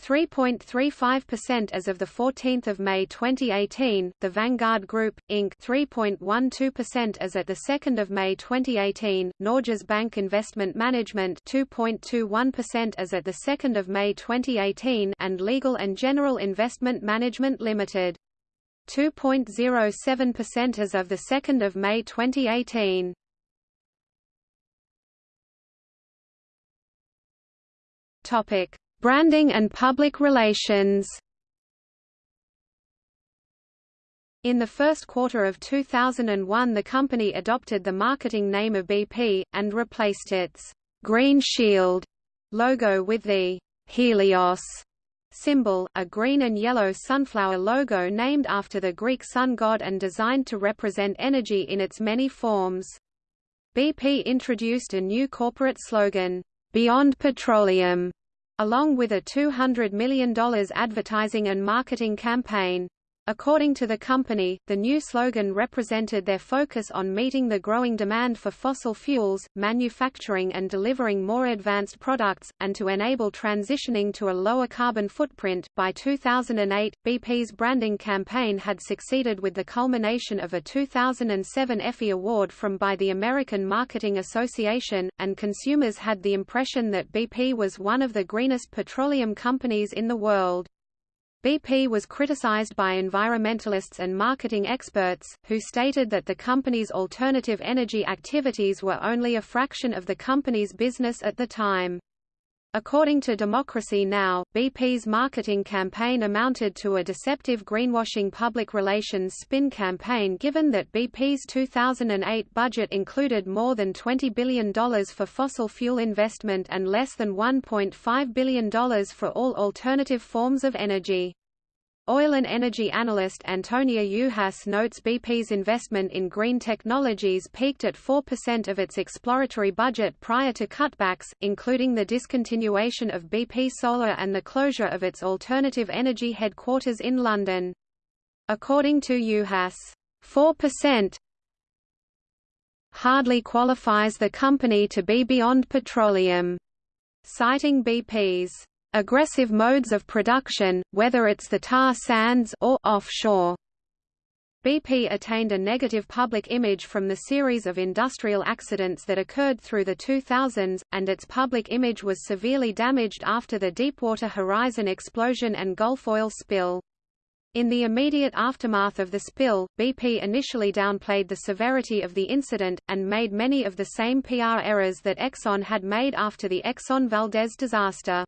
3.35% as of 14 May 2018, the Vanguard Group, Inc. 3.12% as at 2 May 2018, Norges Bank Investment Management 2.21% as at 2 May 2018 and Legal & General Investment Management Limited. 2.07% as of 2 May 2018. Topic Branding and public relations In the first quarter of 2001 the company adopted the marketing name of BP, and replaced its «Green Shield» logo with the «Helios» symbol, a green and yellow sunflower logo named after the Greek sun god and designed to represent energy in its many forms. BP introduced a new corporate slogan, "'Beyond Petroleum' along with a $200 million advertising and marketing campaign. According to the company, the new slogan represented their focus on meeting the growing demand for fossil fuels, manufacturing and delivering more advanced products, and to enable transitioning to a lower carbon footprint. By 2008, BP's branding campaign had succeeded with the culmination of a 2007 Effie Award from by the American Marketing Association, and consumers had the impression that BP was one of the greenest petroleum companies in the world. BP was criticized by environmentalists and marketing experts, who stated that the company's alternative energy activities were only a fraction of the company's business at the time. According to Democracy Now!, BP's marketing campaign amounted to a deceptive greenwashing public relations spin campaign given that BP's 2008 budget included more than $20 billion for fossil fuel investment and less than $1.5 billion for all alternative forms of energy. Oil and energy analyst Antonia Juhasz notes BP's investment in green technologies peaked at 4% of its exploratory budget prior to cutbacks, including the discontinuation of BP Solar and the closure of its alternative energy headquarters in London. According to Juhasz, 4% hardly qualifies the company to be beyond petroleum, citing BP's aggressive modes of production, whether it's the tar sands or offshore. BP attained a negative public image from the series of industrial accidents that occurred through the 2000s, and its public image was severely damaged after the Deepwater Horizon explosion and Gulf oil spill. In the immediate aftermath of the spill, BP initially downplayed the severity of the incident, and made many of the same PR errors that Exxon had made after the Exxon Valdez disaster.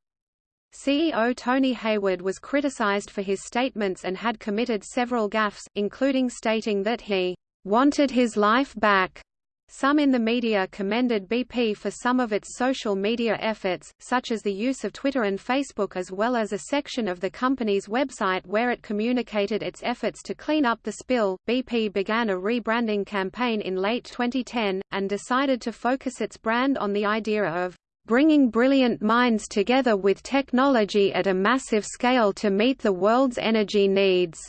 CEO Tony Hayward was criticized for his statements and had committed several gaffes, including stating that he wanted his life back. Some in the media commended BP for some of its social media efforts, such as the use of Twitter and Facebook as well as a section of the company's website where it communicated its efforts to clean up the spill. BP began a rebranding campaign in late 2010, and decided to focus its brand on the idea of bringing brilliant minds together with technology at a massive scale to meet the world's energy needs,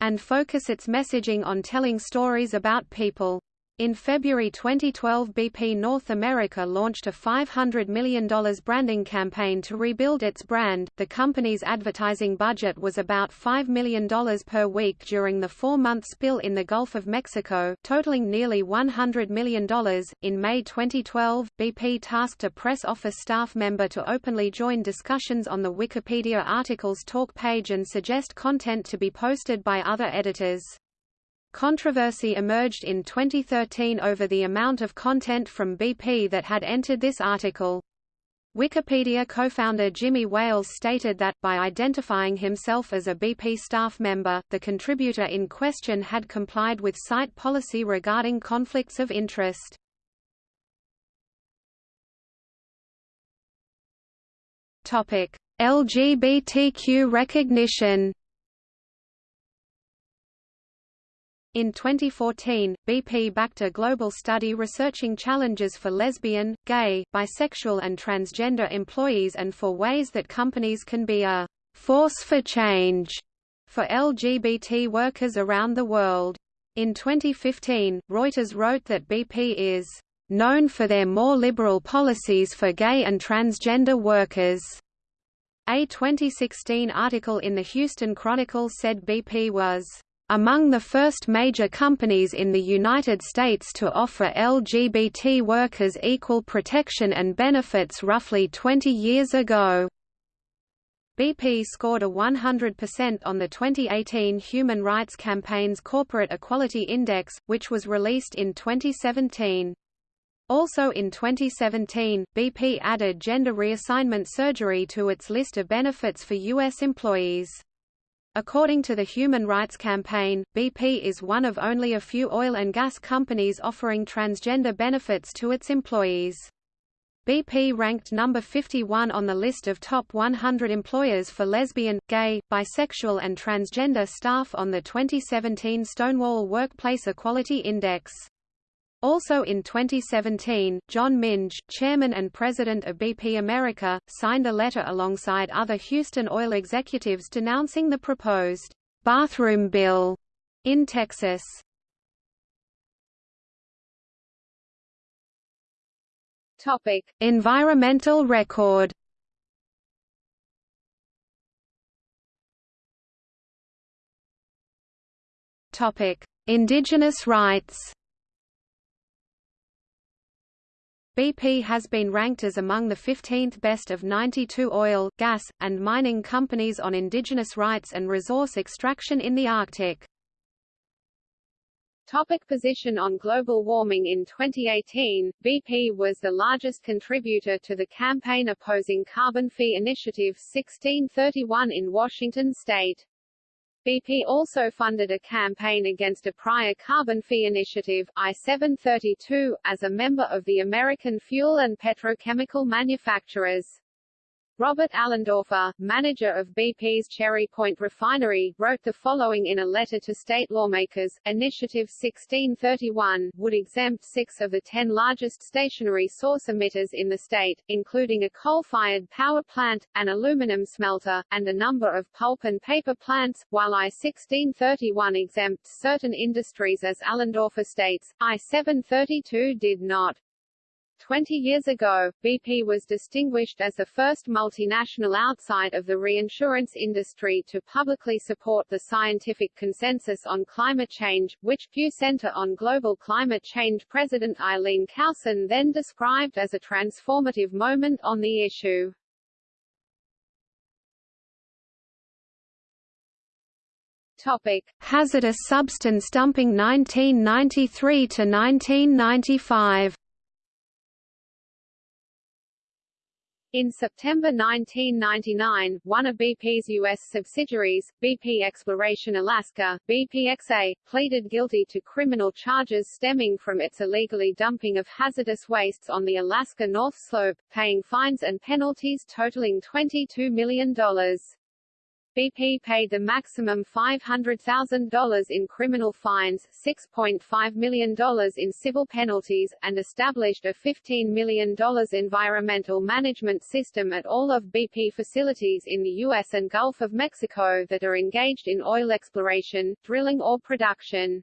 and focus its messaging on telling stories about people. In February 2012 BP North America launched a $500 million branding campaign to rebuild its brand. The company's advertising budget was about $5 million per week during the four-month spill in the Gulf of Mexico, totaling nearly $100 million. In May 2012, BP tasked a press office staff member to openly join discussions on the Wikipedia article's talk page and suggest content to be posted by other editors. Controversy emerged in 2013 over the amount of content from BP that had entered this article. Wikipedia co-founder Jimmy Wales stated that, by identifying himself as a BP staff member, the contributor in question had complied with site policy regarding conflicts of interest. LGBTQ recognition In 2014, BP backed a global study researching challenges for lesbian, gay, bisexual and transgender employees and for ways that companies can be a force for change for LGBT workers around the world. In 2015, Reuters wrote that BP is known for their more liberal policies for gay and transgender workers. A 2016 article in the Houston Chronicle said BP was among the first major companies in the United States to offer LGBT workers equal protection and benefits roughly 20 years ago. BP scored a 100% on the 2018 Human Rights Campaign's Corporate Equality Index, which was released in 2017. Also in 2017, BP added gender reassignment surgery to its list of benefits for U.S. employees. According to the Human Rights Campaign, BP is one of only a few oil and gas companies offering transgender benefits to its employees. BP ranked number 51 on the list of top 100 employers for lesbian, gay, bisexual and transgender staff on the 2017 Stonewall Workplace Equality Index. Also in 2017, John Minge, chairman and president of BP America, signed a letter alongside other Houston oil executives denouncing the proposed bathroom bill in Texas. Topic: Environmental record. Topic: Indigenous rights. BP has been ranked as among the 15th best of 92 oil, gas, and mining companies on indigenous rights and resource extraction in the Arctic. Topic position on global warming In 2018, BP was the largest contributor to the campaign opposing Carbon Fee Initiative 1631 in Washington state. BP also funded a campaign against a prior carbon fee initiative, I-732, as a member of the American Fuel and Petrochemical Manufacturers. Robert Allendorfer, manager of BP's Cherry Point refinery, wrote the following in a letter to state lawmakers, Initiative 1631, would exempt six of the ten largest stationary source emitters in the state, including a coal-fired power plant, an aluminum smelter, and a number of pulp and paper plants, while I-1631 exempts certain industries as Allendorfer states, I-732 did not. Twenty years ago, BP was distinguished as the first multinational outside of the reinsurance industry to publicly support the scientific consensus on climate change, which Pew Center on Global Climate Change President Eileen Claussen then described as a transformative moment on the issue. Topic: Hazardous substance dumping 1993 to 1995. In September 1999, one of BP's U.S. subsidiaries, BP Exploration Alaska, BPXA, pleaded guilty to criminal charges stemming from its illegally dumping of hazardous wastes on the Alaska North Slope, paying fines and penalties totaling $22 million. BP paid the maximum $500,000 in criminal fines, $6.5 million in civil penalties, and established a $15 million environmental management system at all of BP facilities in the U.S. and Gulf of Mexico that are engaged in oil exploration, drilling or production.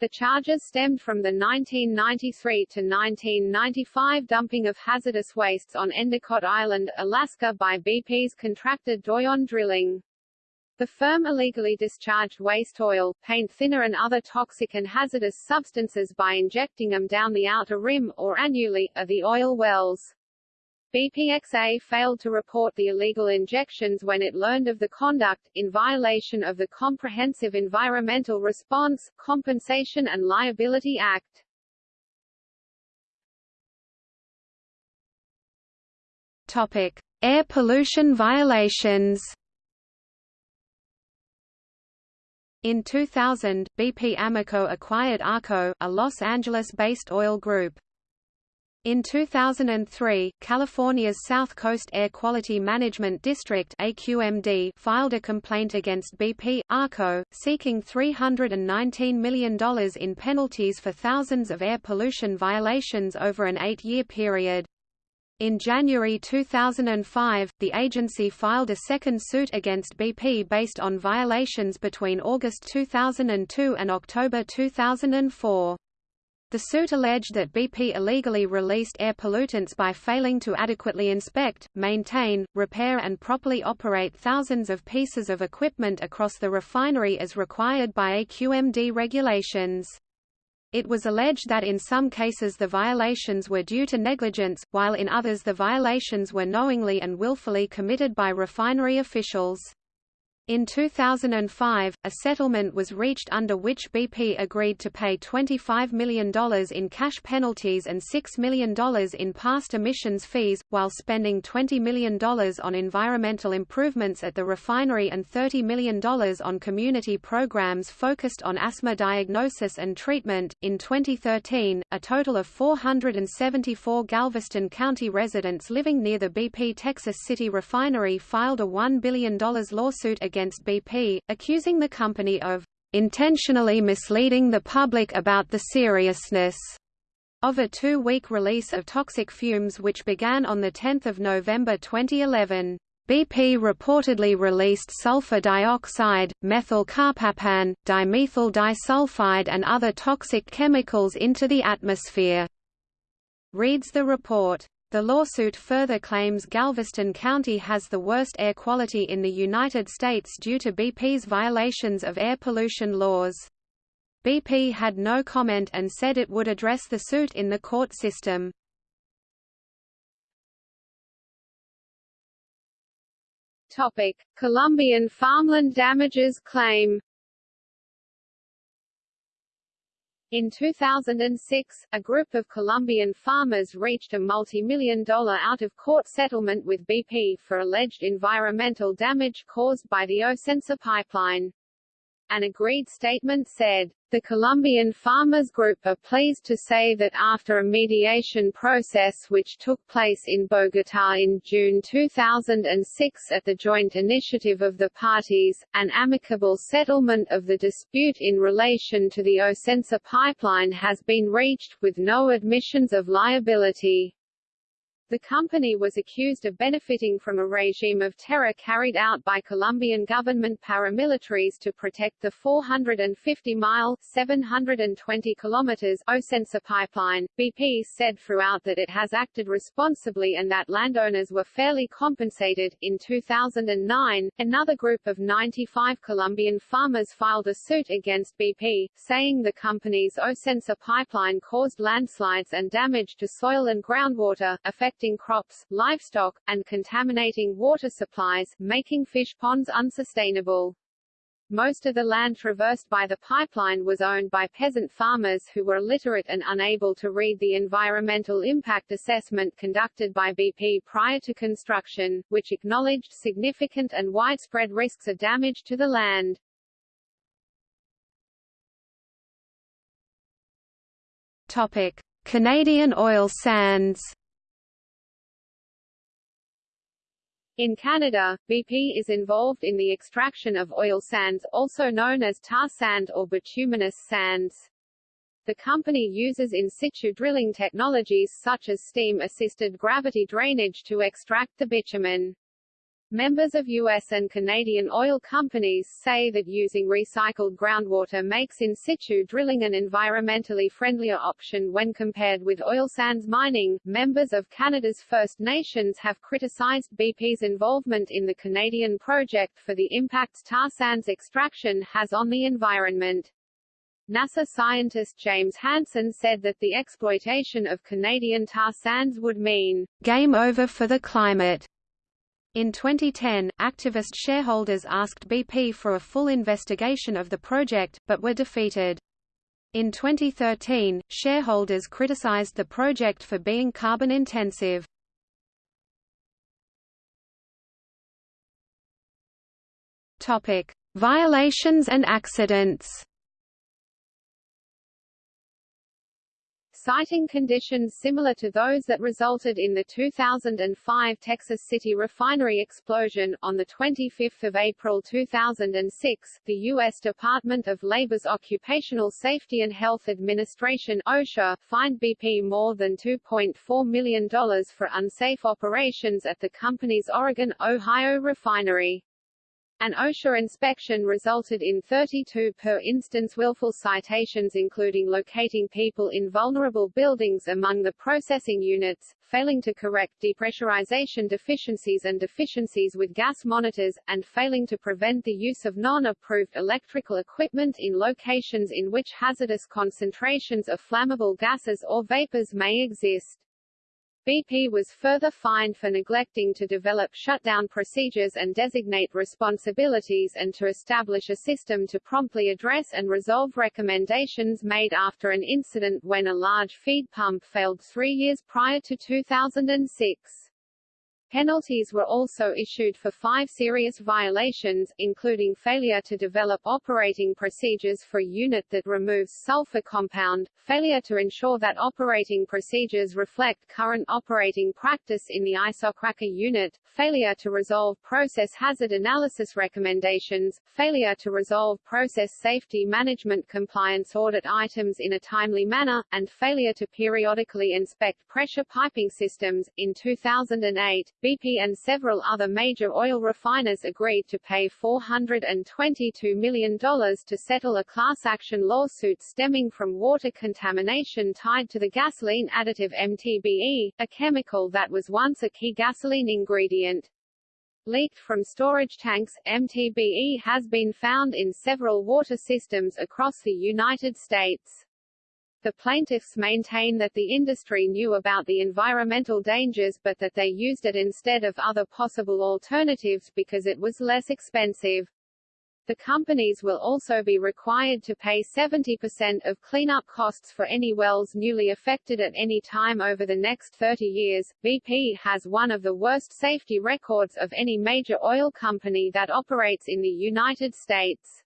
The charges stemmed from the 1993 to 1995 dumping of hazardous wastes on Endicott Island, Alaska by BP's contractor Doyon Drilling. The firm illegally discharged waste oil, paint thinner and other toxic and hazardous substances by injecting them down the outer rim, or annulus, of the oil wells. BPXA failed to report the illegal injections when it learned of the conduct, in violation of the Comprehensive Environmental Response, Compensation and Liability Act. Topic: Air pollution violations. In 2000, BP Amoco acquired ARCO, a Los Angeles-based oil group. In 2003, California's South Coast Air Quality Management District AQMD filed a complaint against BP, ARCO, seeking $319 million in penalties for thousands of air pollution violations over an eight-year period. In January 2005, the agency filed a second suit against BP based on violations between August 2002 and October 2004. The suit alleged that BP illegally released air pollutants by failing to adequately inspect, maintain, repair and properly operate thousands of pieces of equipment across the refinery as required by AQMD regulations. It was alleged that in some cases the violations were due to negligence, while in others the violations were knowingly and willfully committed by refinery officials. In 2005, a settlement was reached under which BP agreed to pay $25 million in cash penalties and $6 million in past emissions fees, while spending $20 million on environmental improvements at the refinery and $30 million on community programs focused on asthma diagnosis and treatment. In 2013, a total of 474 Galveston County residents living near the BP Texas City refinery filed a $1 billion lawsuit against against BP, accusing the company of intentionally misleading the public about the seriousness of a two-week release of toxic fumes which began on 10 November 2011. BP reportedly released sulfur dioxide, methyl mercaptan, dimethyl disulfide and other toxic chemicals into the atmosphere. Reads the report. The lawsuit further claims Galveston County has the worst air quality in the United States due to BP's violations of air pollution laws. BP had no comment and said it would address the suit in the court system. Topic: Colombian farmland damages claim In 2006, a group of Colombian farmers reached a multi-million dollar out-of-court settlement with BP for alleged environmental damage caused by the Ocensa pipeline. An agreed statement said, the Colombian Farmers Group are pleased to say that after a mediation process which took place in Bogotá in June 2006 at the joint initiative of the parties, an amicable settlement of the dispute in relation to the Ocensa pipeline has been reached, with no admissions of liability. The company was accused of benefiting from a regime of terror carried out by Colombian government paramilitaries to protect the 450-mile (720 kilometers) Ocensa pipeline. BP said throughout that it has acted responsibly and that landowners were fairly compensated. In 2009, another group of 95 Colombian farmers filed a suit against BP, saying the company's Ocensa pipeline caused landslides and damage to soil and groundwater, affecting affecting crops, livestock, and contaminating water supplies, making fish ponds unsustainable. Most of the land traversed by the pipeline was owned by peasant farmers who were illiterate and unable to read the environmental impact assessment conducted by BP prior to construction, which acknowledged significant and widespread risks of damage to the land. Topic: Canadian oil sands. In Canada, BP is involved in the extraction of oil sands, also known as tar sand or bituminous sands. The company uses in situ drilling technologies such as steam-assisted gravity drainage to extract the bitumen. Members of U.S. and Canadian oil companies say that using recycled groundwater makes in situ drilling an environmentally friendlier option when compared with oil sands mining. Members of Canada's First Nations have criticized BP's involvement in the Canadian project for the impacts tar sands extraction has on the environment. NASA scientist James Hansen said that the exploitation of Canadian tar sands would mean game over for the climate in 2010, activist shareholders asked BP for a full investigation of the project, but were defeated. In 2013, shareholders criticized the project for being carbon-intensive. Topic: Violations and accidents citing conditions similar to those that resulted in the 2005 Texas City refinery explosion. On 25 April 2006, the U.S. Department of Labor's Occupational Safety and Health Administration OSHA, fined BP more than $2.4 million for unsafe operations at the company's Oregon, Ohio refinery. An OSHA inspection resulted in 32 per instance willful citations including locating people in vulnerable buildings among the processing units, failing to correct depressurization deficiencies and deficiencies with gas monitors, and failing to prevent the use of non-approved electrical equipment in locations in which hazardous concentrations of flammable gases or vapors may exist. BP was further fined for neglecting to develop shutdown procedures and designate responsibilities and to establish a system to promptly address and resolve recommendations made after an incident when a large feed pump failed three years prior to 2006. Penalties were also issued for five serious violations, including failure to develop operating procedures for a unit that removes sulfur compound, failure to ensure that operating procedures reflect current operating practice in the isocracker unit, failure to resolve process hazard analysis recommendations, failure to resolve process safety management compliance audit items in a timely manner, and failure to periodically inspect pressure piping systems. In 2008, BP and several other major oil refiners agreed to pay $422 million to settle a class action lawsuit stemming from water contamination tied to the gasoline additive MTBE, a chemical that was once a key gasoline ingredient. Leaked from storage tanks, MTBE has been found in several water systems across the United States. The plaintiffs maintain that the industry knew about the environmental dangers but that they used it instead of other possible alternatives because it was less expensive. The companies will also be required to pay 70% of cleanup costs for any wells newly affected at any time over the next 30 years. BP has one of the worst safety records of any major oil company that operates in the United States.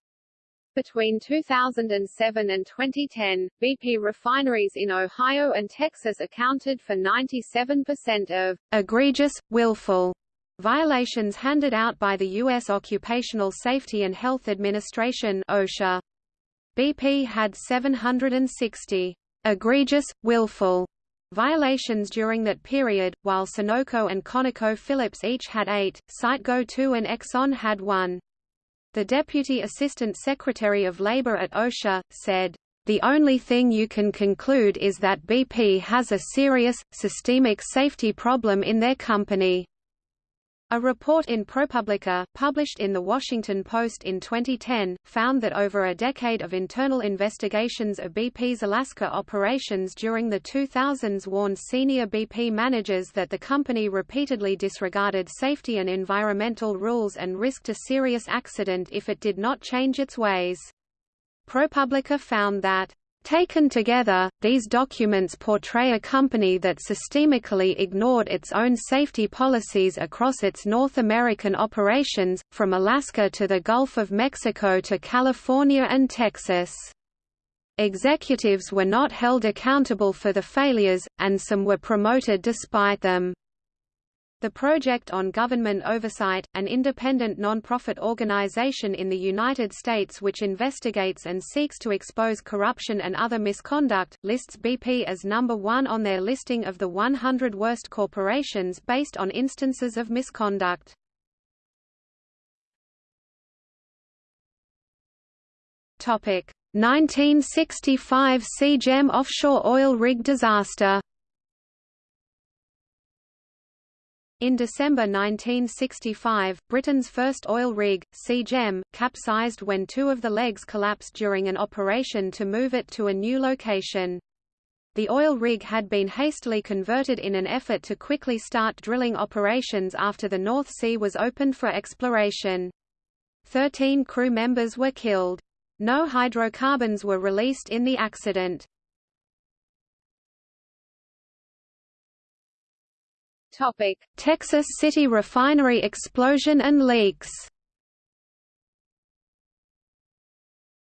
Between 2007 and 2010, BP refineries in Ohio and Texas accounted for 97% of egregious, willful violations handed out by the U.S. Occupational Safety and Health Administration OSHA. BP had 760 egregious, willful violations during that period, while Sunoco and ConocoPhillips each had eight, Citgo 2 and Exxon had one. The Deputy Assistant Secretary of Labor at OSHA, said, the only thing you can conclude is that BP has a serious, systemic safety problem in their company. A report in ProPublica, published in The Washington Post in 2010, found that over a decade of internal investigations of BP's Alaska operations during the 2000s warned senior BP managers that the company repeatedly disregarded safety and environmental rules and risked a serious accident if it did not change its ways. ProPublica found that Taken together, these documents portray a company that systemically ignored its own safety policies across its North American operations, from Alaska to the Gulf of Mexico to California and Texas. Executives were not held accountable for the failures, and some were promoted despite them. The Project on Government Oversight, an independent non-profit organization in the United States which investigates and seeks to expose corruption and other misconduct, lists BP as number one on their listing of the 100 worst corporations based on instances of misconduct. Topic: 1965 Sea Gem offshore oil rig disaster In December 1965, Britain's first oil rig, Sea Gem, capsized when two of the legs collapsed during an operation to move it to a new location. The oil rig had been hastily converted in an effort to quickly start drilling operations after the North Sea was opened for exploration. Thirteen crew members were killed. No hydrocarbons were released in the accident. Topic: Texas City refinery explosion and leaks.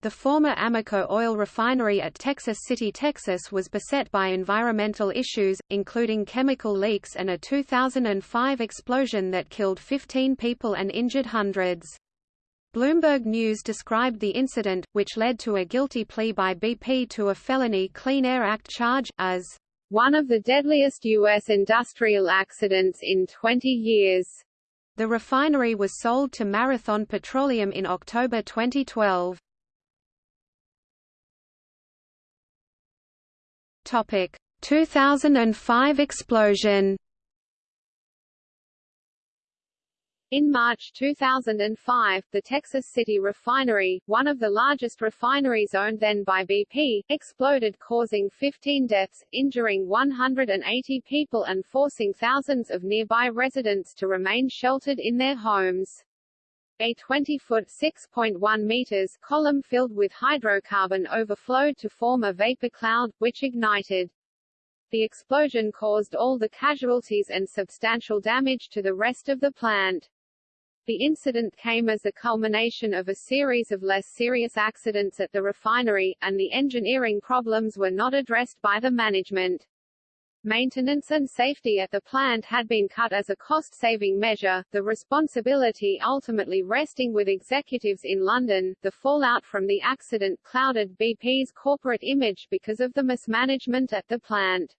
The former Amoco oil refinery at Texas City, Texas was beset by environmental issues, including chemical leaks and a 2005 explosion that killed 15 people and injured hundreds. Bloomberg News described the incident, which led to a guilty plea by BP to a felony Clean Air Act charge, as one of the deadliest U.S. industrial accidents in 20 years. The refinery was sold to Marathon Petroleum in October 2012. Topic: 2005 explosion. In March 2005, the Texas City refinery, one of the largest refineries owned then by BP, exploded causing 15 deaths, injuring 180 people and forcing thousands of nearby residents to remain sheltered in their homes. A 20-foot (6.1 meters) column filled with hydrocarbon overflowed to form a vapor cloud, which ignited. The explosion caused all the casualties and substantial damage to the rest of the plant. The incident came as a culmination of a series of less serious accidents at the refinery, and the engineering problems were not addressed by the management. Maintenance and safety at the plant had been cut as a cost-saving measure, the responsibility ultimately resting with executives in London. The fallout from the accident clouded BP's corporate image because of the mismanagement at the plant.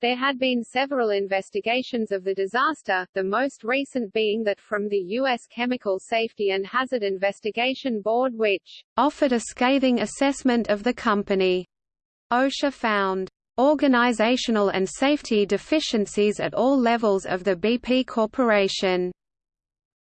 There had been several investigations of the disaster, the most recent being that from the U.S. Chemical Safety and Hazard Investigation Board which offered a scathing assessment of the company. OSHA found organizational and safety deficiencies at all levels of the BP Corporation,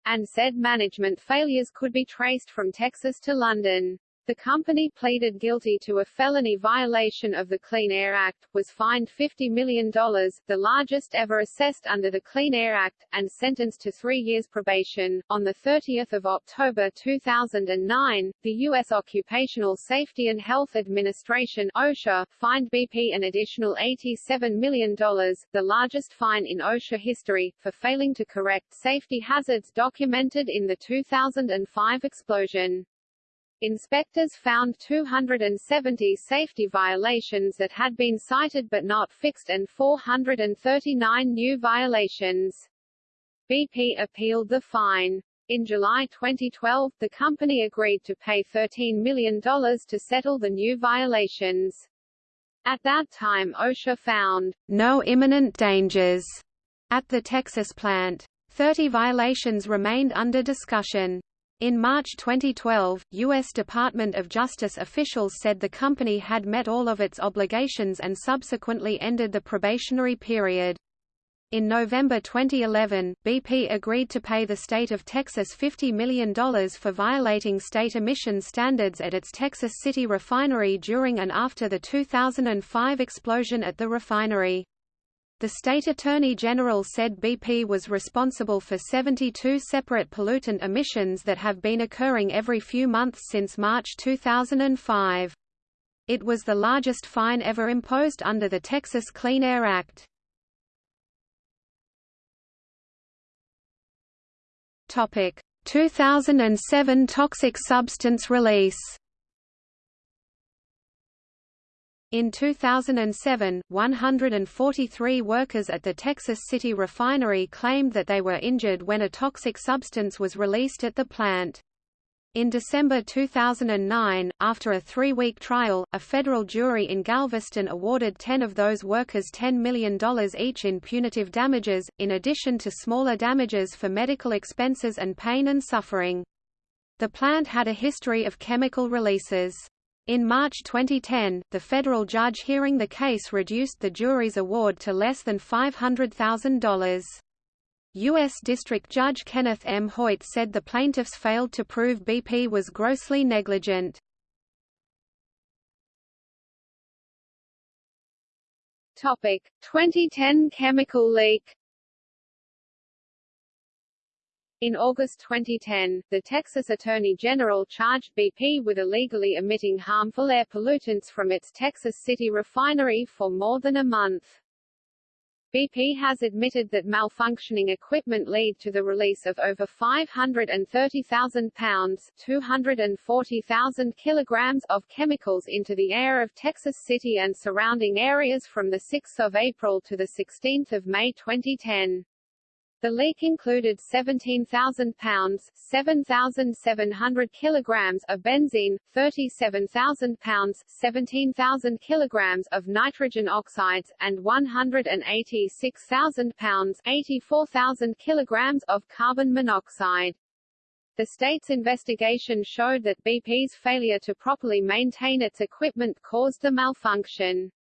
and said management failures could be traced from Texas to London. The company pleaded guilty to a felony violation of the Clean Air Act, was fined $50 million, the largest ever assessed under the Clean Air Act, and sentenced to three years probation. On 30 October 2009, the U.S. Occupational Safety and Health Administration OSHA, fined BP an additional $87 million, the largest fine in OSHA history, for failing to correct safety hazards documented in the 2005 explosion. Inspectors found 270 safety violations that had been cited but not fixed and 439 new violations. BP appealed the fine. In July 2012, the company agreed to pay $13 million to settle the new violations. At that time OSHA found no imminent dangers at the Texas plant. Thirty violations remained under discussion. In March 2012, U.S. Department of Justice officials said the company had met all of its obligations and subsequently ended the probationary period. In November 2011, BP agreed to pay the state of Texas $50 million for violating state emission standards at its Texas City refinery during and after the 2005 explosion at the refinery. The state attorney general said BP was responsible for 72 separate pollutant emissions that have been occurring every few months since March 2005. It was the largest fine ever imposed under the Texas Clean Air Act. Topic: 2007 toxic substance release. In 2007, 143 workers at the Texas City refinery claimed that they were injured when a toxic substance was released at the plant. In December 2009, after a three-week trial, a federal jury in Galveston awarded 10 of those workers $10 million each in punitive damages, in addition to smaller damages for medical expenses and pain and suffering. The plant had a history of chemical releases. In March 2010, the federal judge hearing the case reduced the jury's award to less than $500,000. U.S. District Judge Kenneth M. Hoyt said the plaintiffs failed to prove BP was grossly negligent. Topic: 2010 chemical leak. In August 2010, the Texas Attorney General charged BP with illegally emitting harmful air pollutants from its Texas City refinery for more than a month. BP has admitted that malfunctioning equipment led to the release of over 530,000 pounds 240,000 kilograms of chemicals into the air of Texas City and surrounding areas from 6 April to 16 May 2010. The leak included 17,000 pounds 7,700 kilograms of benzene, 37,000 pounds 17,000 kilograms of nitrogen oxides, and 186,000 pounds 84,000 kilograms of carbon monoxide. The state's investigation showed that BP's failure to properly maintain its equipment caused the malfunction.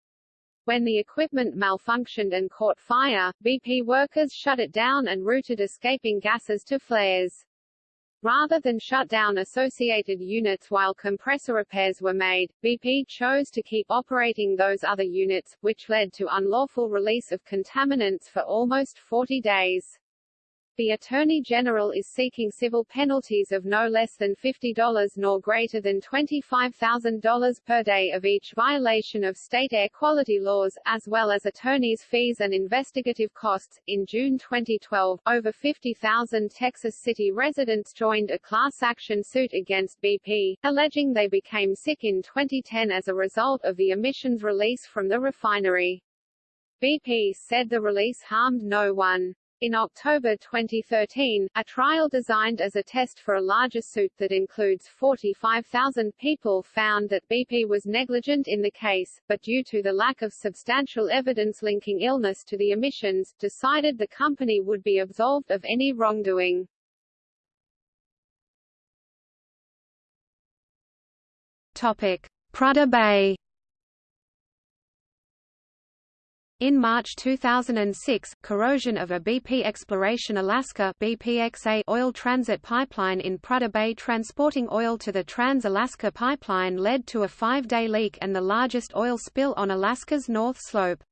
When the equipment malfunctioned and caught fire, BP workers shut it down and routed escaping gases to flares. Rather than shut down associated units while compressor repairs were made, BP chose to keep operating those other units, which led to unlawful release of contaminants for almost 40 days. The Attorney General is seeking civil penalties of no less than $50 nor greater than $25,000 per day of each violation of state air quality laws, as well as attorneys' fees and investigative costs. In June 2012, over 50,000 Texas City residents joined a class action suit against BP, alleging they became sick in 2010 as a result of the emissions release from the refinery. BP said the release harmed no one. In October 2013, a trial designed as a test for a larger suit that includes 45,000 people found that BP was negligent in the case, but due to the lack of substantial evidence linking illness to the emissions, decided the company would be absolved of any wrongdoing. Topic: Prudhoe Bay In March 2006, corrosion of a BP Exploration Alaska BPXA oil transit pipeline in Prudhoe Bay transporting oil to the Trans-Alaska Pipeline led to a five-day leak and the largest oil spill on Alaska's North Slope.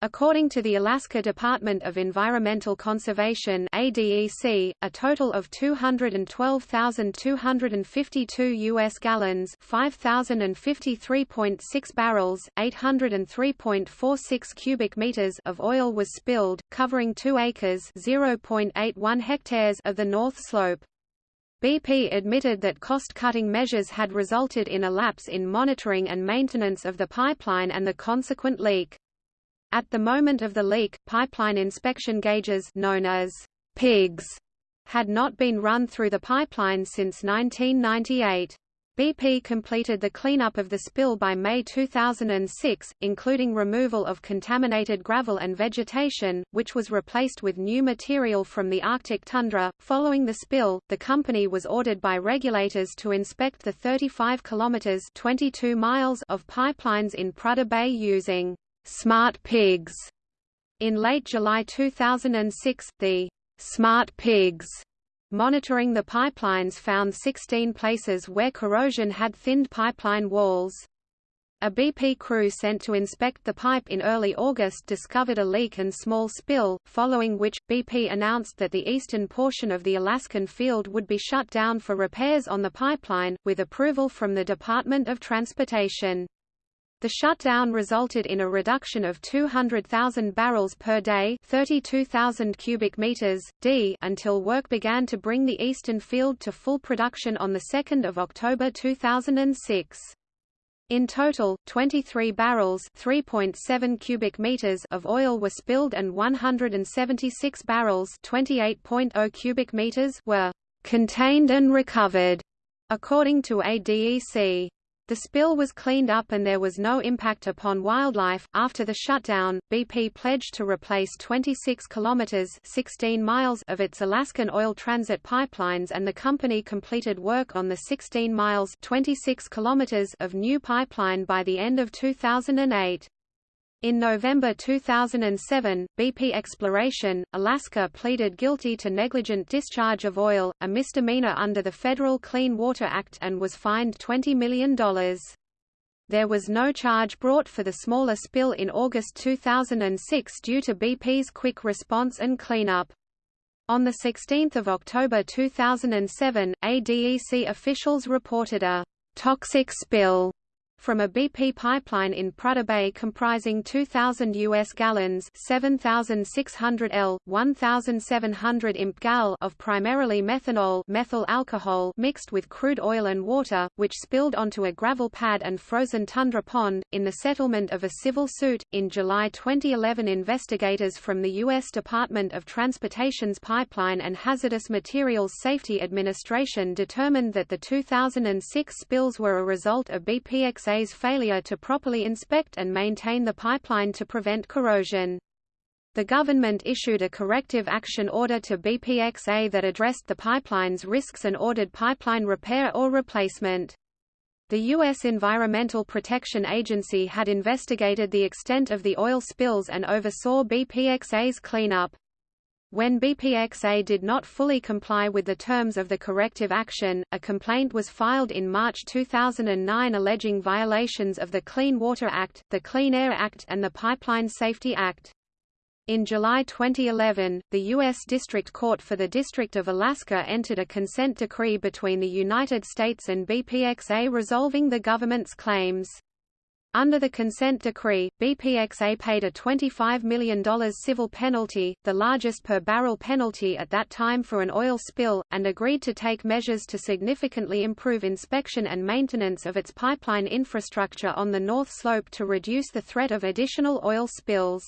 According to the Alaska Department of Environmental Conservation ADEC, a total of 212,252 U.S. gallons 5,053.6 barrels, 803.46 cubic meters of oil was spilled, covering 2 acres 0.81 hectares of the North Slope. BP admitted that cost-cutting measures had resulted in a lapse in monitoring and maintenance of the pipeline and the consequent leak. At the moment of the leak, pipeline inspection gauges known as pigs had not been run through the pipeline since 1998. BP completed the cleanup of the spill by May 2006, including removal of contaminated gravel and vegetation, which was replaced with new material from the Arctic tundra. Following the spill, the company was ordered by regulators to inspect the 35 kilometers (22 miles) of pipelines in Prudhoe Bay using smart pigs. In late July 2006, the smart pigs Monitoring the pipelines found 16 places where corrosion had thinned pipeline walls. A BP crew sent to inspect the pipe in early August discovered a leak and small spill, following which, BP announced that the eastern portion of the Alaskan field would be shut down for repairs on the pipeline, with approval from the Department of Transportation. The shutdown resulted in a reduction of 200,000 barrels per day 32,000 cubic meters, d until work began to bring the eastern field to full production on 2 October 2006. In total, 23 barrels 3.7 cubic meters of oil were spilled and 176 barrels 28.0 cubic meters were contained and recovered, according to ADEC. The spill was cleaned up and there was no impact upon wildlife. After the shutdown, BP pledged to replace 26 kilometers (16 miles) of its Alaskan oil transit pipelines and the company completed work on the 16 miles (26 kilometers) of new pipeline by the end of 2008. In November 2007, BP Exploration, Alaska pleaded guilty to negligent discharge of oil, a misdemeanor under the Federal Clean Water Act and was fined $20 million. There was no charge brought for the smaller spill in August 2006 due to BP's quick response and cleanup. On 16 October 2007, ADEC officials reported a toxic spill from a BP pipeline in Prudhoe Bay comprising 2,000 U.S. gallons 7,600 L, 1,700 imp gal of primarily methanol methyl alcohol mixed with crude oil and water, which spilled onto a gravel pad and frozen tundra pond, in the settlement of a civil suit. In July 2011 investigators from the U.S. Department of Transportation's Pipeline and Hazardous Materials Safety Administration determined that the 2006 spills were a result of BPX BPXA's failure to properly inspect and maintain the pipeline to prevent corrosion. The government issued a corrective action order to BPXA that addressed the pipeline's risks and ordered pipeline repair or replacement. The U.S. Environmental Protection Agency had investigated the extent of the oil spills and oversaw BPXA's cleanup. When BPXA did not fully comply with the terms of the corrective action, a complaint was filed in March 2009 alleging violations of the Clean Water Act, the Clean Air Act and the Pipeline Safety Act. In July 2011, the U.S. District Court for the District of Alaska entered a consent decree between the United States and BPXA resolving the government's claims. Under the consent decree, BPXA paid a $25 million civil penalty, the largest per barrel penalty at that time for an oil spill, and agreed to take measures to significantly improve inspection and maintenance of its pipeline infrastructure on the North Slope to reduce the threat of additional oil spills.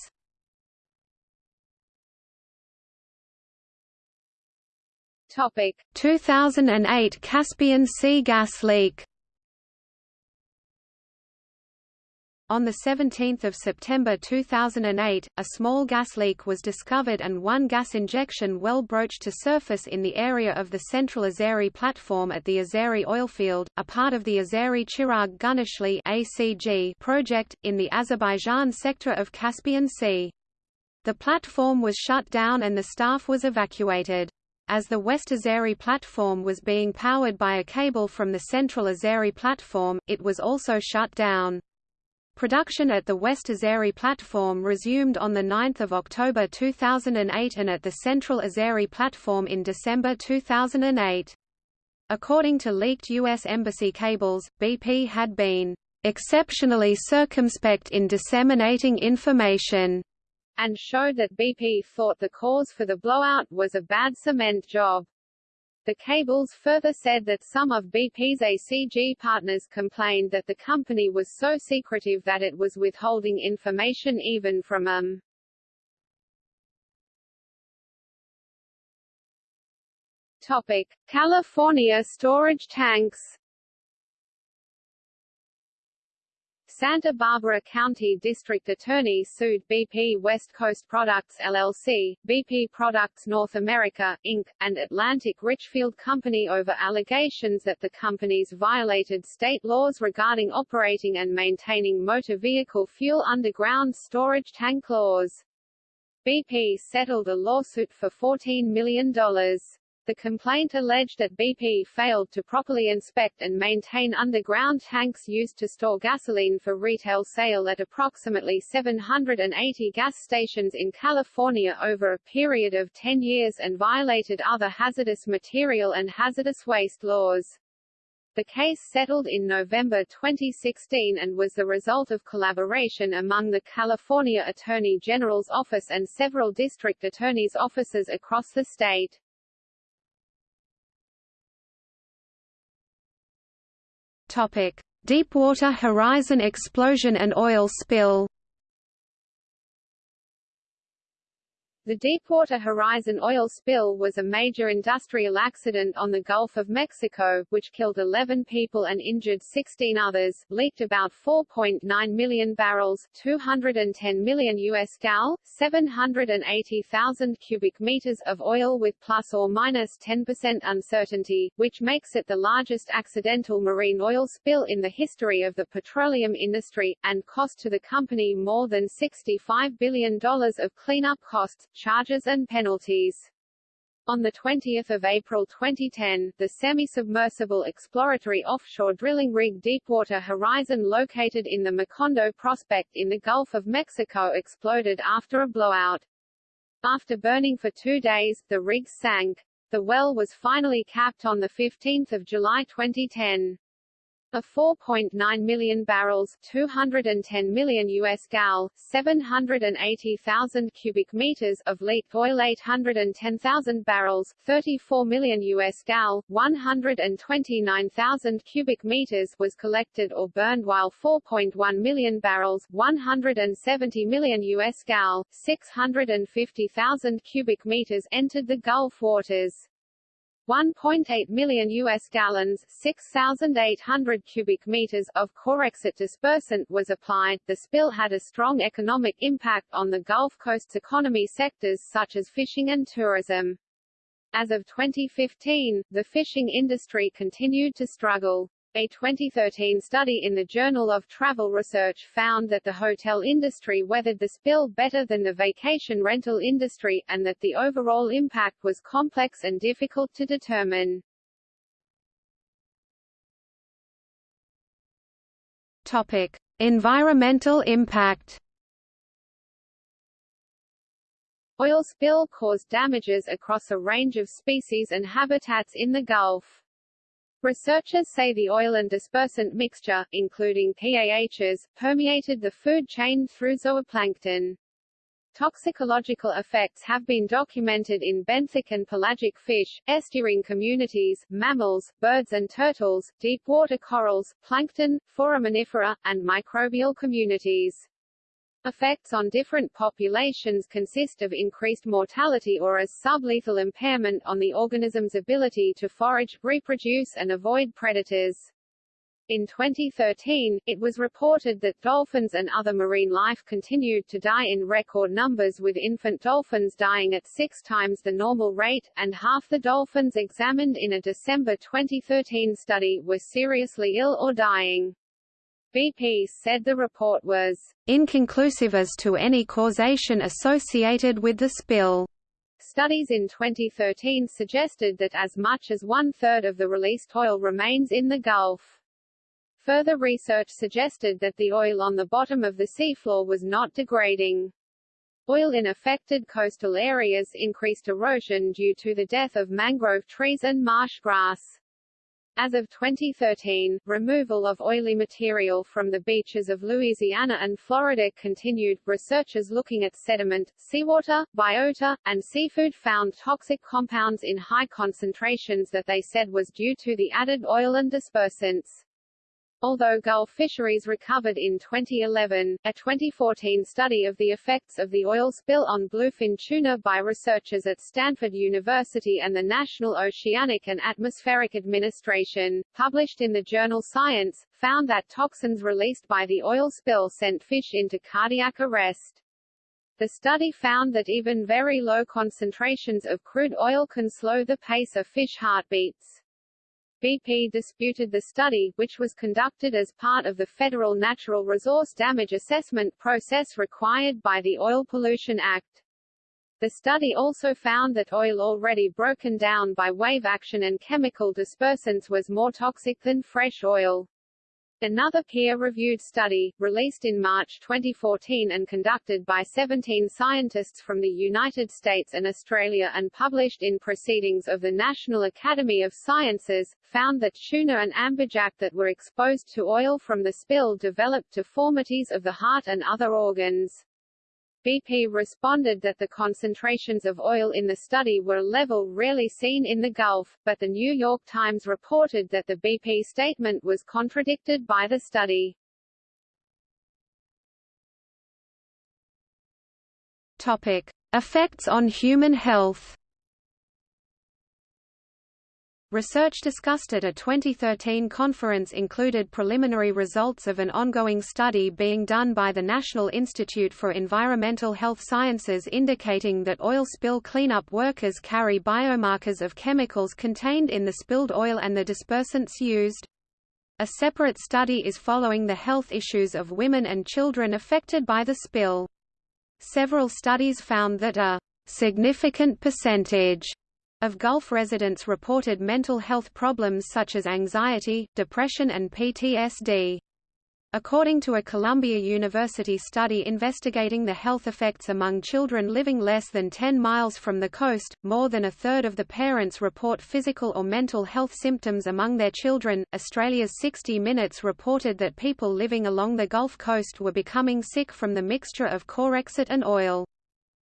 Topic 2008 Caspian Sea gas leak On 17 September 2008, a small gas leak was discovered and one gas injection well broached to surface in the area of the Central Azeri platform at the Azeri oilfield, a part of the Azeri Chirag Guneshli ACG project, in the Azerbaijan sector of Caspian Sea. The platform was shut down and the staff was evacuated. As the West Azeri platform was being powered by a cable from the Central Azeri platform, it was also shut down. Production at the West Azeri platform resumed on 9 October 2008 and at the Central Azeri platform in December 2008. According to leaked U.S. Embassy cables, BP had been exceptionally circumspect in disseminating information and showed that BP thought the cause for the blowout was a bad cement job. The cables further said that some of BP's ACG partners complained that the company was so secretive that it was withholding information even from them. Topic: California storage tanks. Santa Barbara County District Attorney sued BP West Coast Products LLC, BP Products North America, Inc., and Atlantic Richfield Company over allegations that the companies violated state laws regarding operating and maintaining motor vehicle fuel underground storage tank laws. BP settled a lawsuit for $14 million. The complaint alleged that BP failed to properly inspect and maintain underground tanks used to store gasoline for retail sale at approximately 780 gas stations in California over a period of 10 years and violated other hazardous material and hazardous waste laws. The case settled in November 2016 and was the result of collaboration among the California Attorney General's office and several district attorneys' offices across the state. Topic: Deepwater Horizon explosion and oil spill. The Deepwater Horizon oil spill was a major industrial accident on the Gulf of Mexico, which killed 11 people and injured 16 others, leaked about 4.9 million barrels 210 million US gal, 780,000 cubic meters of oil with plus or minus 10% uncertainty, which makes it the largest accidental marine oil spill in the history of the petroleum industry, and cost to the company more than $65 billion of cleanup costs, charges and penalties. On 20 April 2010, the semi-submersible exploratory offshore drilling rig Deepwater Horizon located in the Macondo prospect in the Gulf of Mexico exploded after a blowout. After burning for two days, the rig sank. The well was finally capped on 15 July 2010. A 4.9 million barrels 210 million US gal, 780,000 cubic meters of leaked oil 810,000 barrels 34 million US gal, 129,000 cubic meters was collected or burned while 4.1 million barrels 170 million US gal, 650,000 cubic meters entered the Gulf waters. 1.8 million US gallons, 6,800 cubic meters of Corexit dispersant was applied. The spill had a strong economic impact on the Gulf Coast's economy sectors such as fishing and tourism. As of 2015, the fishing industry continued to struggle. A 2013 study in the Journal of Travel Research found that the hotel industry weathered the spill better than the vacation rental industry, and that the overall impact was complex and difficult to determine. Topic: Environmental impact. Oil spill caused damages across a range of species and habitats in the Gulf. Researchers say the oil and dispersant mixture, including PAHs, permeated the food chain through zooplankton. Toxicological effects have been documented in benthic and pelagic fish, estuarine communities, mammals, birds and turtles, deep water corals, plankton, foraminifera, and microbial communities. Effects on different populations consist of increased mortality or as sublethal impairment on the organism's ability to forage, reproduce and avoid predators. In 2013, it was reported that dolphins and other marine life continued to die in record numbers with infant dolphins dying at six times the normal rate, and half the dolphins examined in a December 2013 study were seriously ill or dying. BP said the report was inconclusive as to any causation associated with the spill. Studies in 2013 suggested that as much as one-third of the released oil remains in the Gulf. Further research suggested that the oil on the bottom of the seafloor was not degrading. Oil in affected coastal areas increased erosion due to the death of mangrove trees and marsh grass. As of 2013, removal of oily material from the beaches of Louisiana and Florida continued. Researchers looking at sediment, seawater, biota, and seafood found toxic compounds in high concentrations that they said was due to the added oil and dispersants. Although Gulf fisheries recovered in 2011, a 2014 study of the effects of the oil spill on bluefin tuna by researchers at Stanford University and the National Oceanic and Atmospheric Administration, published in the journal Science, found that toxins released by the oil spill sent fish into cardiac arrest. The study found that even very low concentrations of crude oil can slow the pace of fish heartbeats. BP disputed the study, which was conducted as part of the federal natural resource damage assessment process required by the Oil Pollution Act. The study also found that oil already broken down by wave action and chemical dispersants was more toxic than fresh oil. Another peer-reviewed study, released in March 2014 and conducted by 17 scientists from the United States and Australia and published in Proceedings of the National Academy of Sciences, found that tuna and amberjack that were exposed to oil from the spill developed deformities of the heart and other organs. BP responded that the concentrations of oil in the study were level rarely seen in the Gulf, but the New York Times reported that the BP statement was contradicted by the study. Topic: Effects on human health. Research discussed at a 2013 conference included preliminary results of an ongoing study being done by the National Institute for Environmental Health Sciences indicating that oil spill cleanup workers carry biomarkers of chemicals contained in the spilled oil and the dispersants used. A separate study is following the health issues of women and children affected by the spill. Several studies found that a significant percentage of Gulf residents reported mental health problems such as anxiety, depression and PTSD. According to a Columbia University study investigating the health effects among children living less than 10 miles from the coast, more than a third of the parents report physical or mental health symptoms among their children. Australia's 60 Minutes reported that people living along the Gulf Coast were becoming sick from the mixture of Corexit and oil.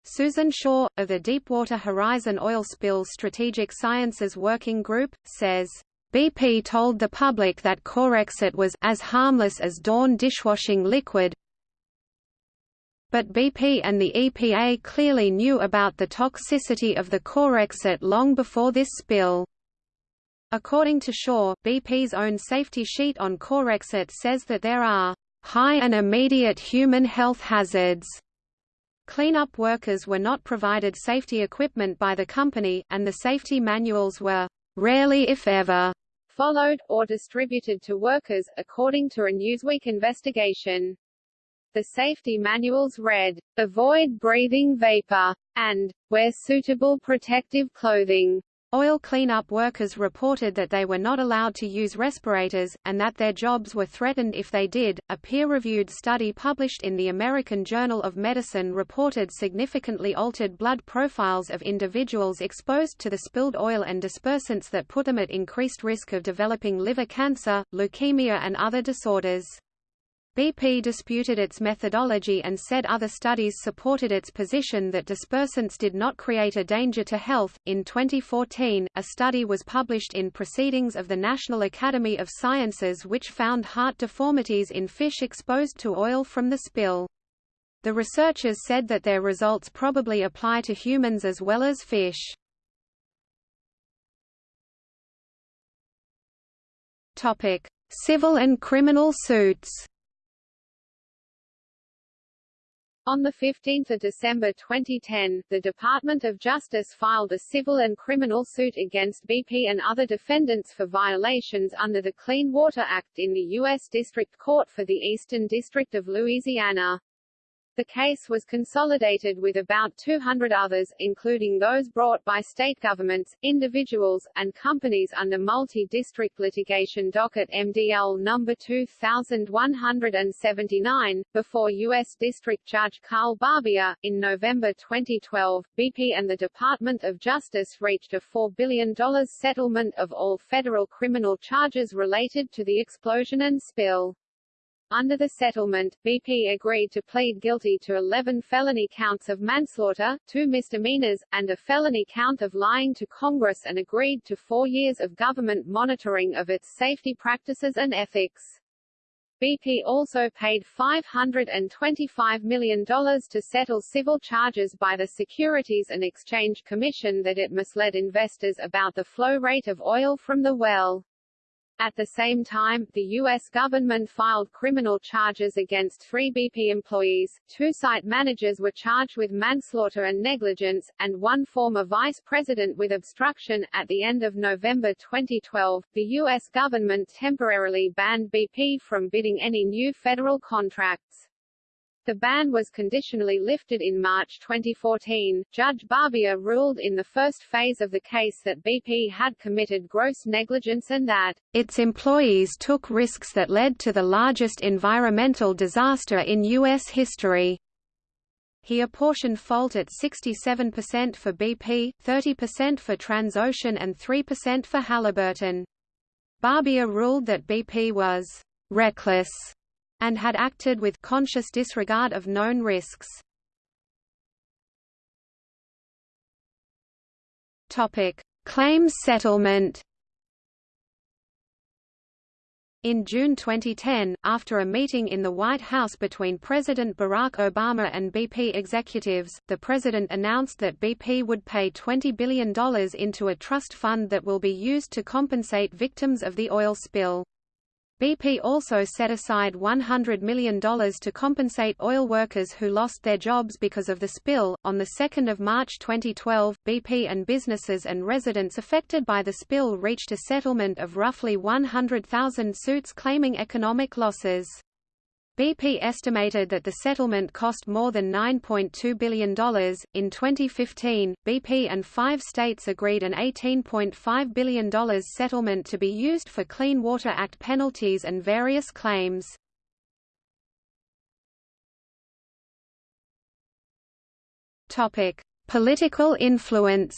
Susan Shaw, of the Deepwater Horizon Oil Spill Strategic Sciences Working Group, says, BP told the public that Corexit was as harmless as Dawn dishwashing liquid, but BP and the EPA clearly knew about the toxicity of the Corexit long before this spill. According to Shaw, BP's own safety sheet on Corexit says that there are high and immediate human health hazards Cleanup workers were not provided safety equipment by the company, and the safety manuals were rarely if ever followed, or distributed to workers, according to a Newsweek investigation. The safety manuals read, avoid breathing vapor, and wear suitable protective clothing. Oil cleanup workers reported that they were not allowed to use respirators, and that their jobs were threatened if they did. A peer reviewed study published in the American Journal of Medicine reported significantly altered blood profiles of individuals exposed to the spilled oil and dispersants that put them at increased risk of developing liver cancer, leukemia, and other disorders. BP disputed its methodology and said other studies supported its position that dispersants did not create a danger to health. In 2014, a study was published in Proceedings of the National Academy of Sciences which found heart deformities in fish exposed to oil from the spill. The researchers said that their results probably apply to humans as well as fish. Topic: Civil and criminal suits. On 15 December 2010, the Department of Justice filed a civil and criminal suit against BP and other defendants for violations under the Clean Water Act in the U.S. District Court for the Eastern District of Louisiana. The case was consolidated with about 200 others, including those brought by state governments, individuals, and companies under multi-district litigation docket MDL number 2179, before U.S. District Judge Carl Barbier. In November 2012, BP and the Department of Justice reached a $4 billion settlement of all federal criminal charges related to the explosion and spill. Under the settlement, BP agreed to plead guilty to 11 felony counts of manslaughter, two misdemeanors, and a felony count of lying to Congress and agreed to four years of government monitoring of its safety practices and ethics. BP also paid $525 million to settle civil charges by the Securities and Exchange Commission that it misled investors about the flow rate of oil from the well. At the same time, the U.S. government filed criminal charges against three BP employees, two site managers were charged with manslaughter and negligence, and one former vice president with obstruction. At the end of November 2012, the U.S. government temporarily banned BP from bidding any new federal contracts. The ban was conditionally lifted in March 2014. Judge Barbier ruled in the first phase of the case that BP had committed gross negligence and that its employees took risks that led to the largest environmental disaster in U.S. history. He apportioned fault at 67% for BP, 30% for Transocean and 3% for Halliburton. Barbier ruled that BP was reckless and had acted with conscious disregard of known risks. Topic: Claims settlement. In June 2010, after a meeting in the White House between President Barack Obama and BP executives, the president announced that BP would pay $20 billion into a trust fund that will be used to compensate victims of the oil spill. BP also set aside $100 million to compensate oil workers who lost their jobs because of the spill. On 2 March 2012, BP and businesses and residents affected by the spill reached a settlement of roughly 100,000 suits claiming economic losses. BP estimated that the settlement cost more than $9.2 billion. In 2015, BP and five states agreed an $18.5 billion settlement to be used for Clean Water Act penalties and various claims. Topic: Political influence.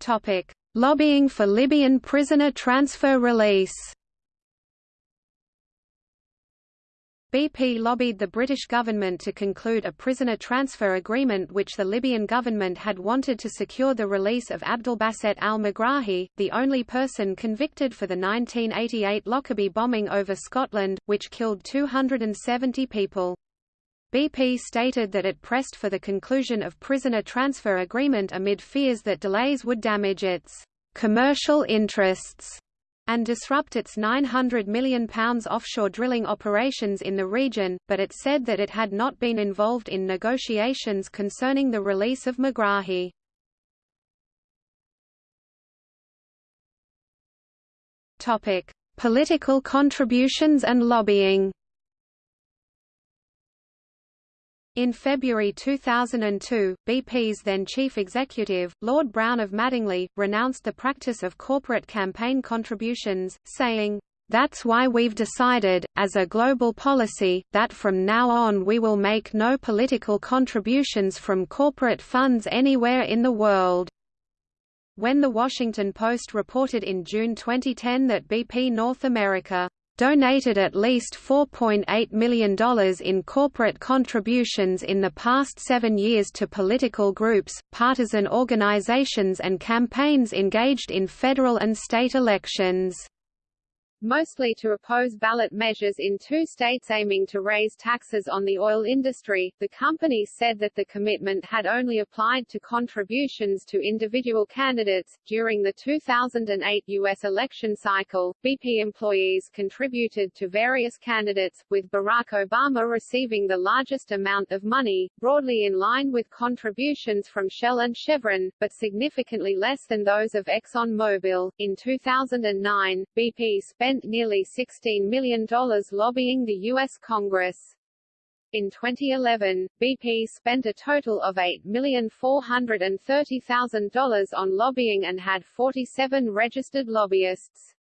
Topic: Lobbying for Libyan prisoner transfer release BP lobbied the British government to conclude a prisoner transfer agreement which the Libyan government had wanted to secure the release of Abdelbasset al-Megrahi, the only person convicted for the 1988 Lockerbie bombing over Scotland, which killed 270 people. BP stated that it pressed for the conclusion of prisoner transfer agreement amid fears that delays would damage its commercial interests and disrupt its £900 million offshore drilling operations in the region, but it said that it had not been involved in negotiations concerning the release of Megrahi. Political contributions and lobbying In February 2002, BP's then chief executive, Lord Browne of Madingley, renounced the practice of corporate campaign contributions, saying, "...that's why we've decided, as a global policy, that from now on we will make no political contributions from corporate funds anywhere in the world." When The Washington Post reported in June 2010 that BP North America donated at least $4.8 million in corporate contributions in the past seven years to political groups, partisan organizations and campaigns engaged in federal and state elections. Mostly to oppose ballot measures in two states aiming to raise taxes on the oil industry. The company said that the commitment had only applied to contributions to individual candidates. During the 2008 U.S. election cycle, BP employees contributed to various candidates, with Barack Obama receiving the largest amount of money, broadly in line with contributions from Shell and Chevron, but significantly less than those of ExxonMobil. In 2009, BP spent nearly $16 million lobbying the U.S. Congress. In 2011, BP spent a total of $8,430,000 on lobbying and had 47 registered lobbyists.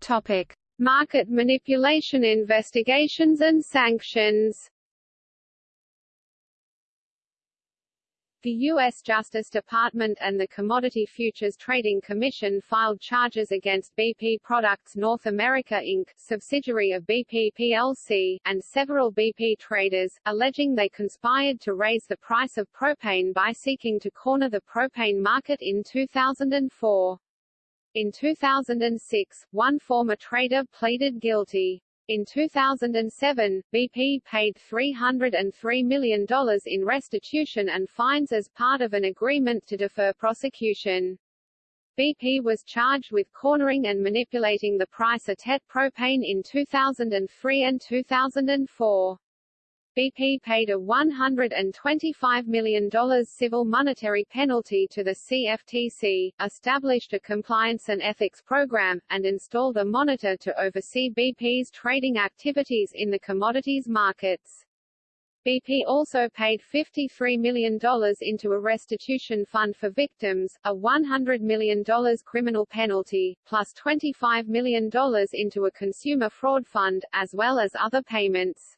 Topic: Market manipulation investigations and sanctions The U.S. Justice Department and the Commodity Futures Trading Commission filed charges against BP Products North America Inc., subsidiary of BP plc, and several BP traders, alleging they conspired to raise the price of propane by seeking to corner the propane market in 2004. In 2006, one former trader pleaded guilty. In 2007, BP paid $303 million in restitution and fines as part of an agreement to defer prosecution. BP was charged with cornering and manipulating the price of TET propane in 2003 and 2004. BP paid a $125 million civil monetary penalty to the CFTC, established a compliance and ethics program, and installed a monitor to oversee BP's trading activities in the commodities markets. BP also paid $53 million into a restitution fund for victims, a $100 million criminal penalty, plus $25 million into a consumer fraud fund, as well as other payments.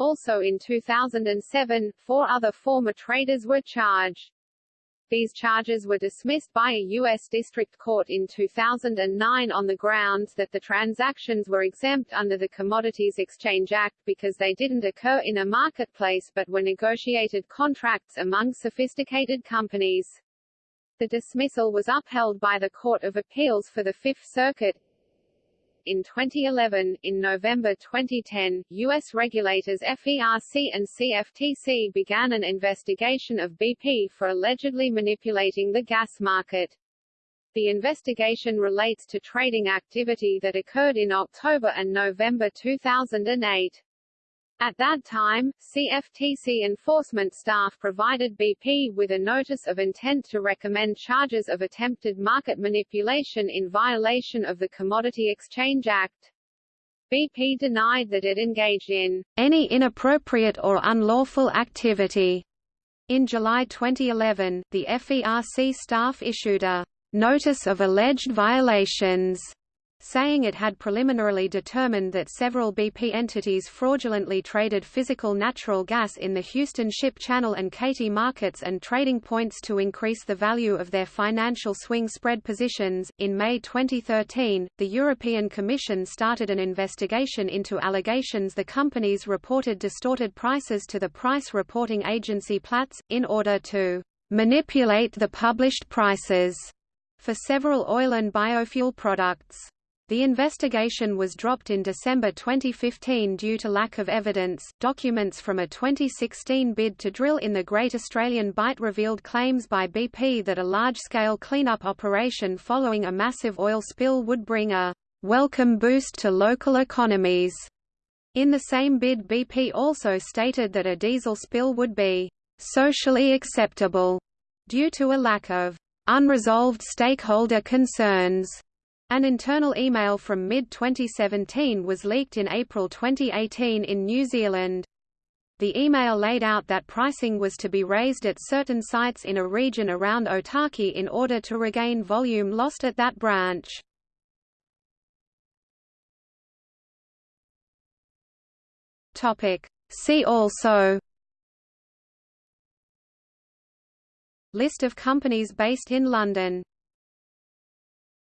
Also in 2007, four other former traders were charged. These charges were dismissed by a U.S. District Court in 2009 on the grounds that the transactions were exempt under the Commodities Exchange Act because they didn't occur in a marketplace but were negotiated contracts among sophisticated companies. The dismissal was upheld by the Court of Appeals for the Fifth Circuit, in 2011, in November 2010, U.S. regulators FERC and CFTC began an investigation of BP for allegedly manipulating the gas market. The investigation relates to trading activity that occurred in October and November 2008. At that time, CFTC enforcement staff provided BP with a notice of intent to recommend charges of attempted market manipulation in violation of the Commodity Exchange Act. BP denied that it engaged in any inappropriate or unlawful activity. In July 2011, the FERC staff issued a notice of alleged violations saying it had preliminarily determined that several BP entities fraudulently traded physical natural gas in the Houston Ship Channel and Katy markets and trading points to increase the value of their financial swing spread positions. In May 2013, the European Commission started an investigation into allegations the companies reported distorted prices to the price reporting agency Platts, in order to manipulate the published prices for several oil and biofuel products. The investigation was dropped in December 2015 due to lack of evidence. Documents from a 2016 bid to drill in the Great Australian Bight revealed claims by BP that a large-scale cleanup operation following a massive oil spill would bring a welcome boost to local economies. In the same bid BP also stated that a diesel spill would be socially acceptable due to a lack of unresolved stakeholder concerns. An internal email from mid-2017 was leaked in April 2018 in New Zealand. The email laid out that pricing was to be raised at certain sites in a region around Otaki in order to regain volume lost at that branch. See also List of companies based in London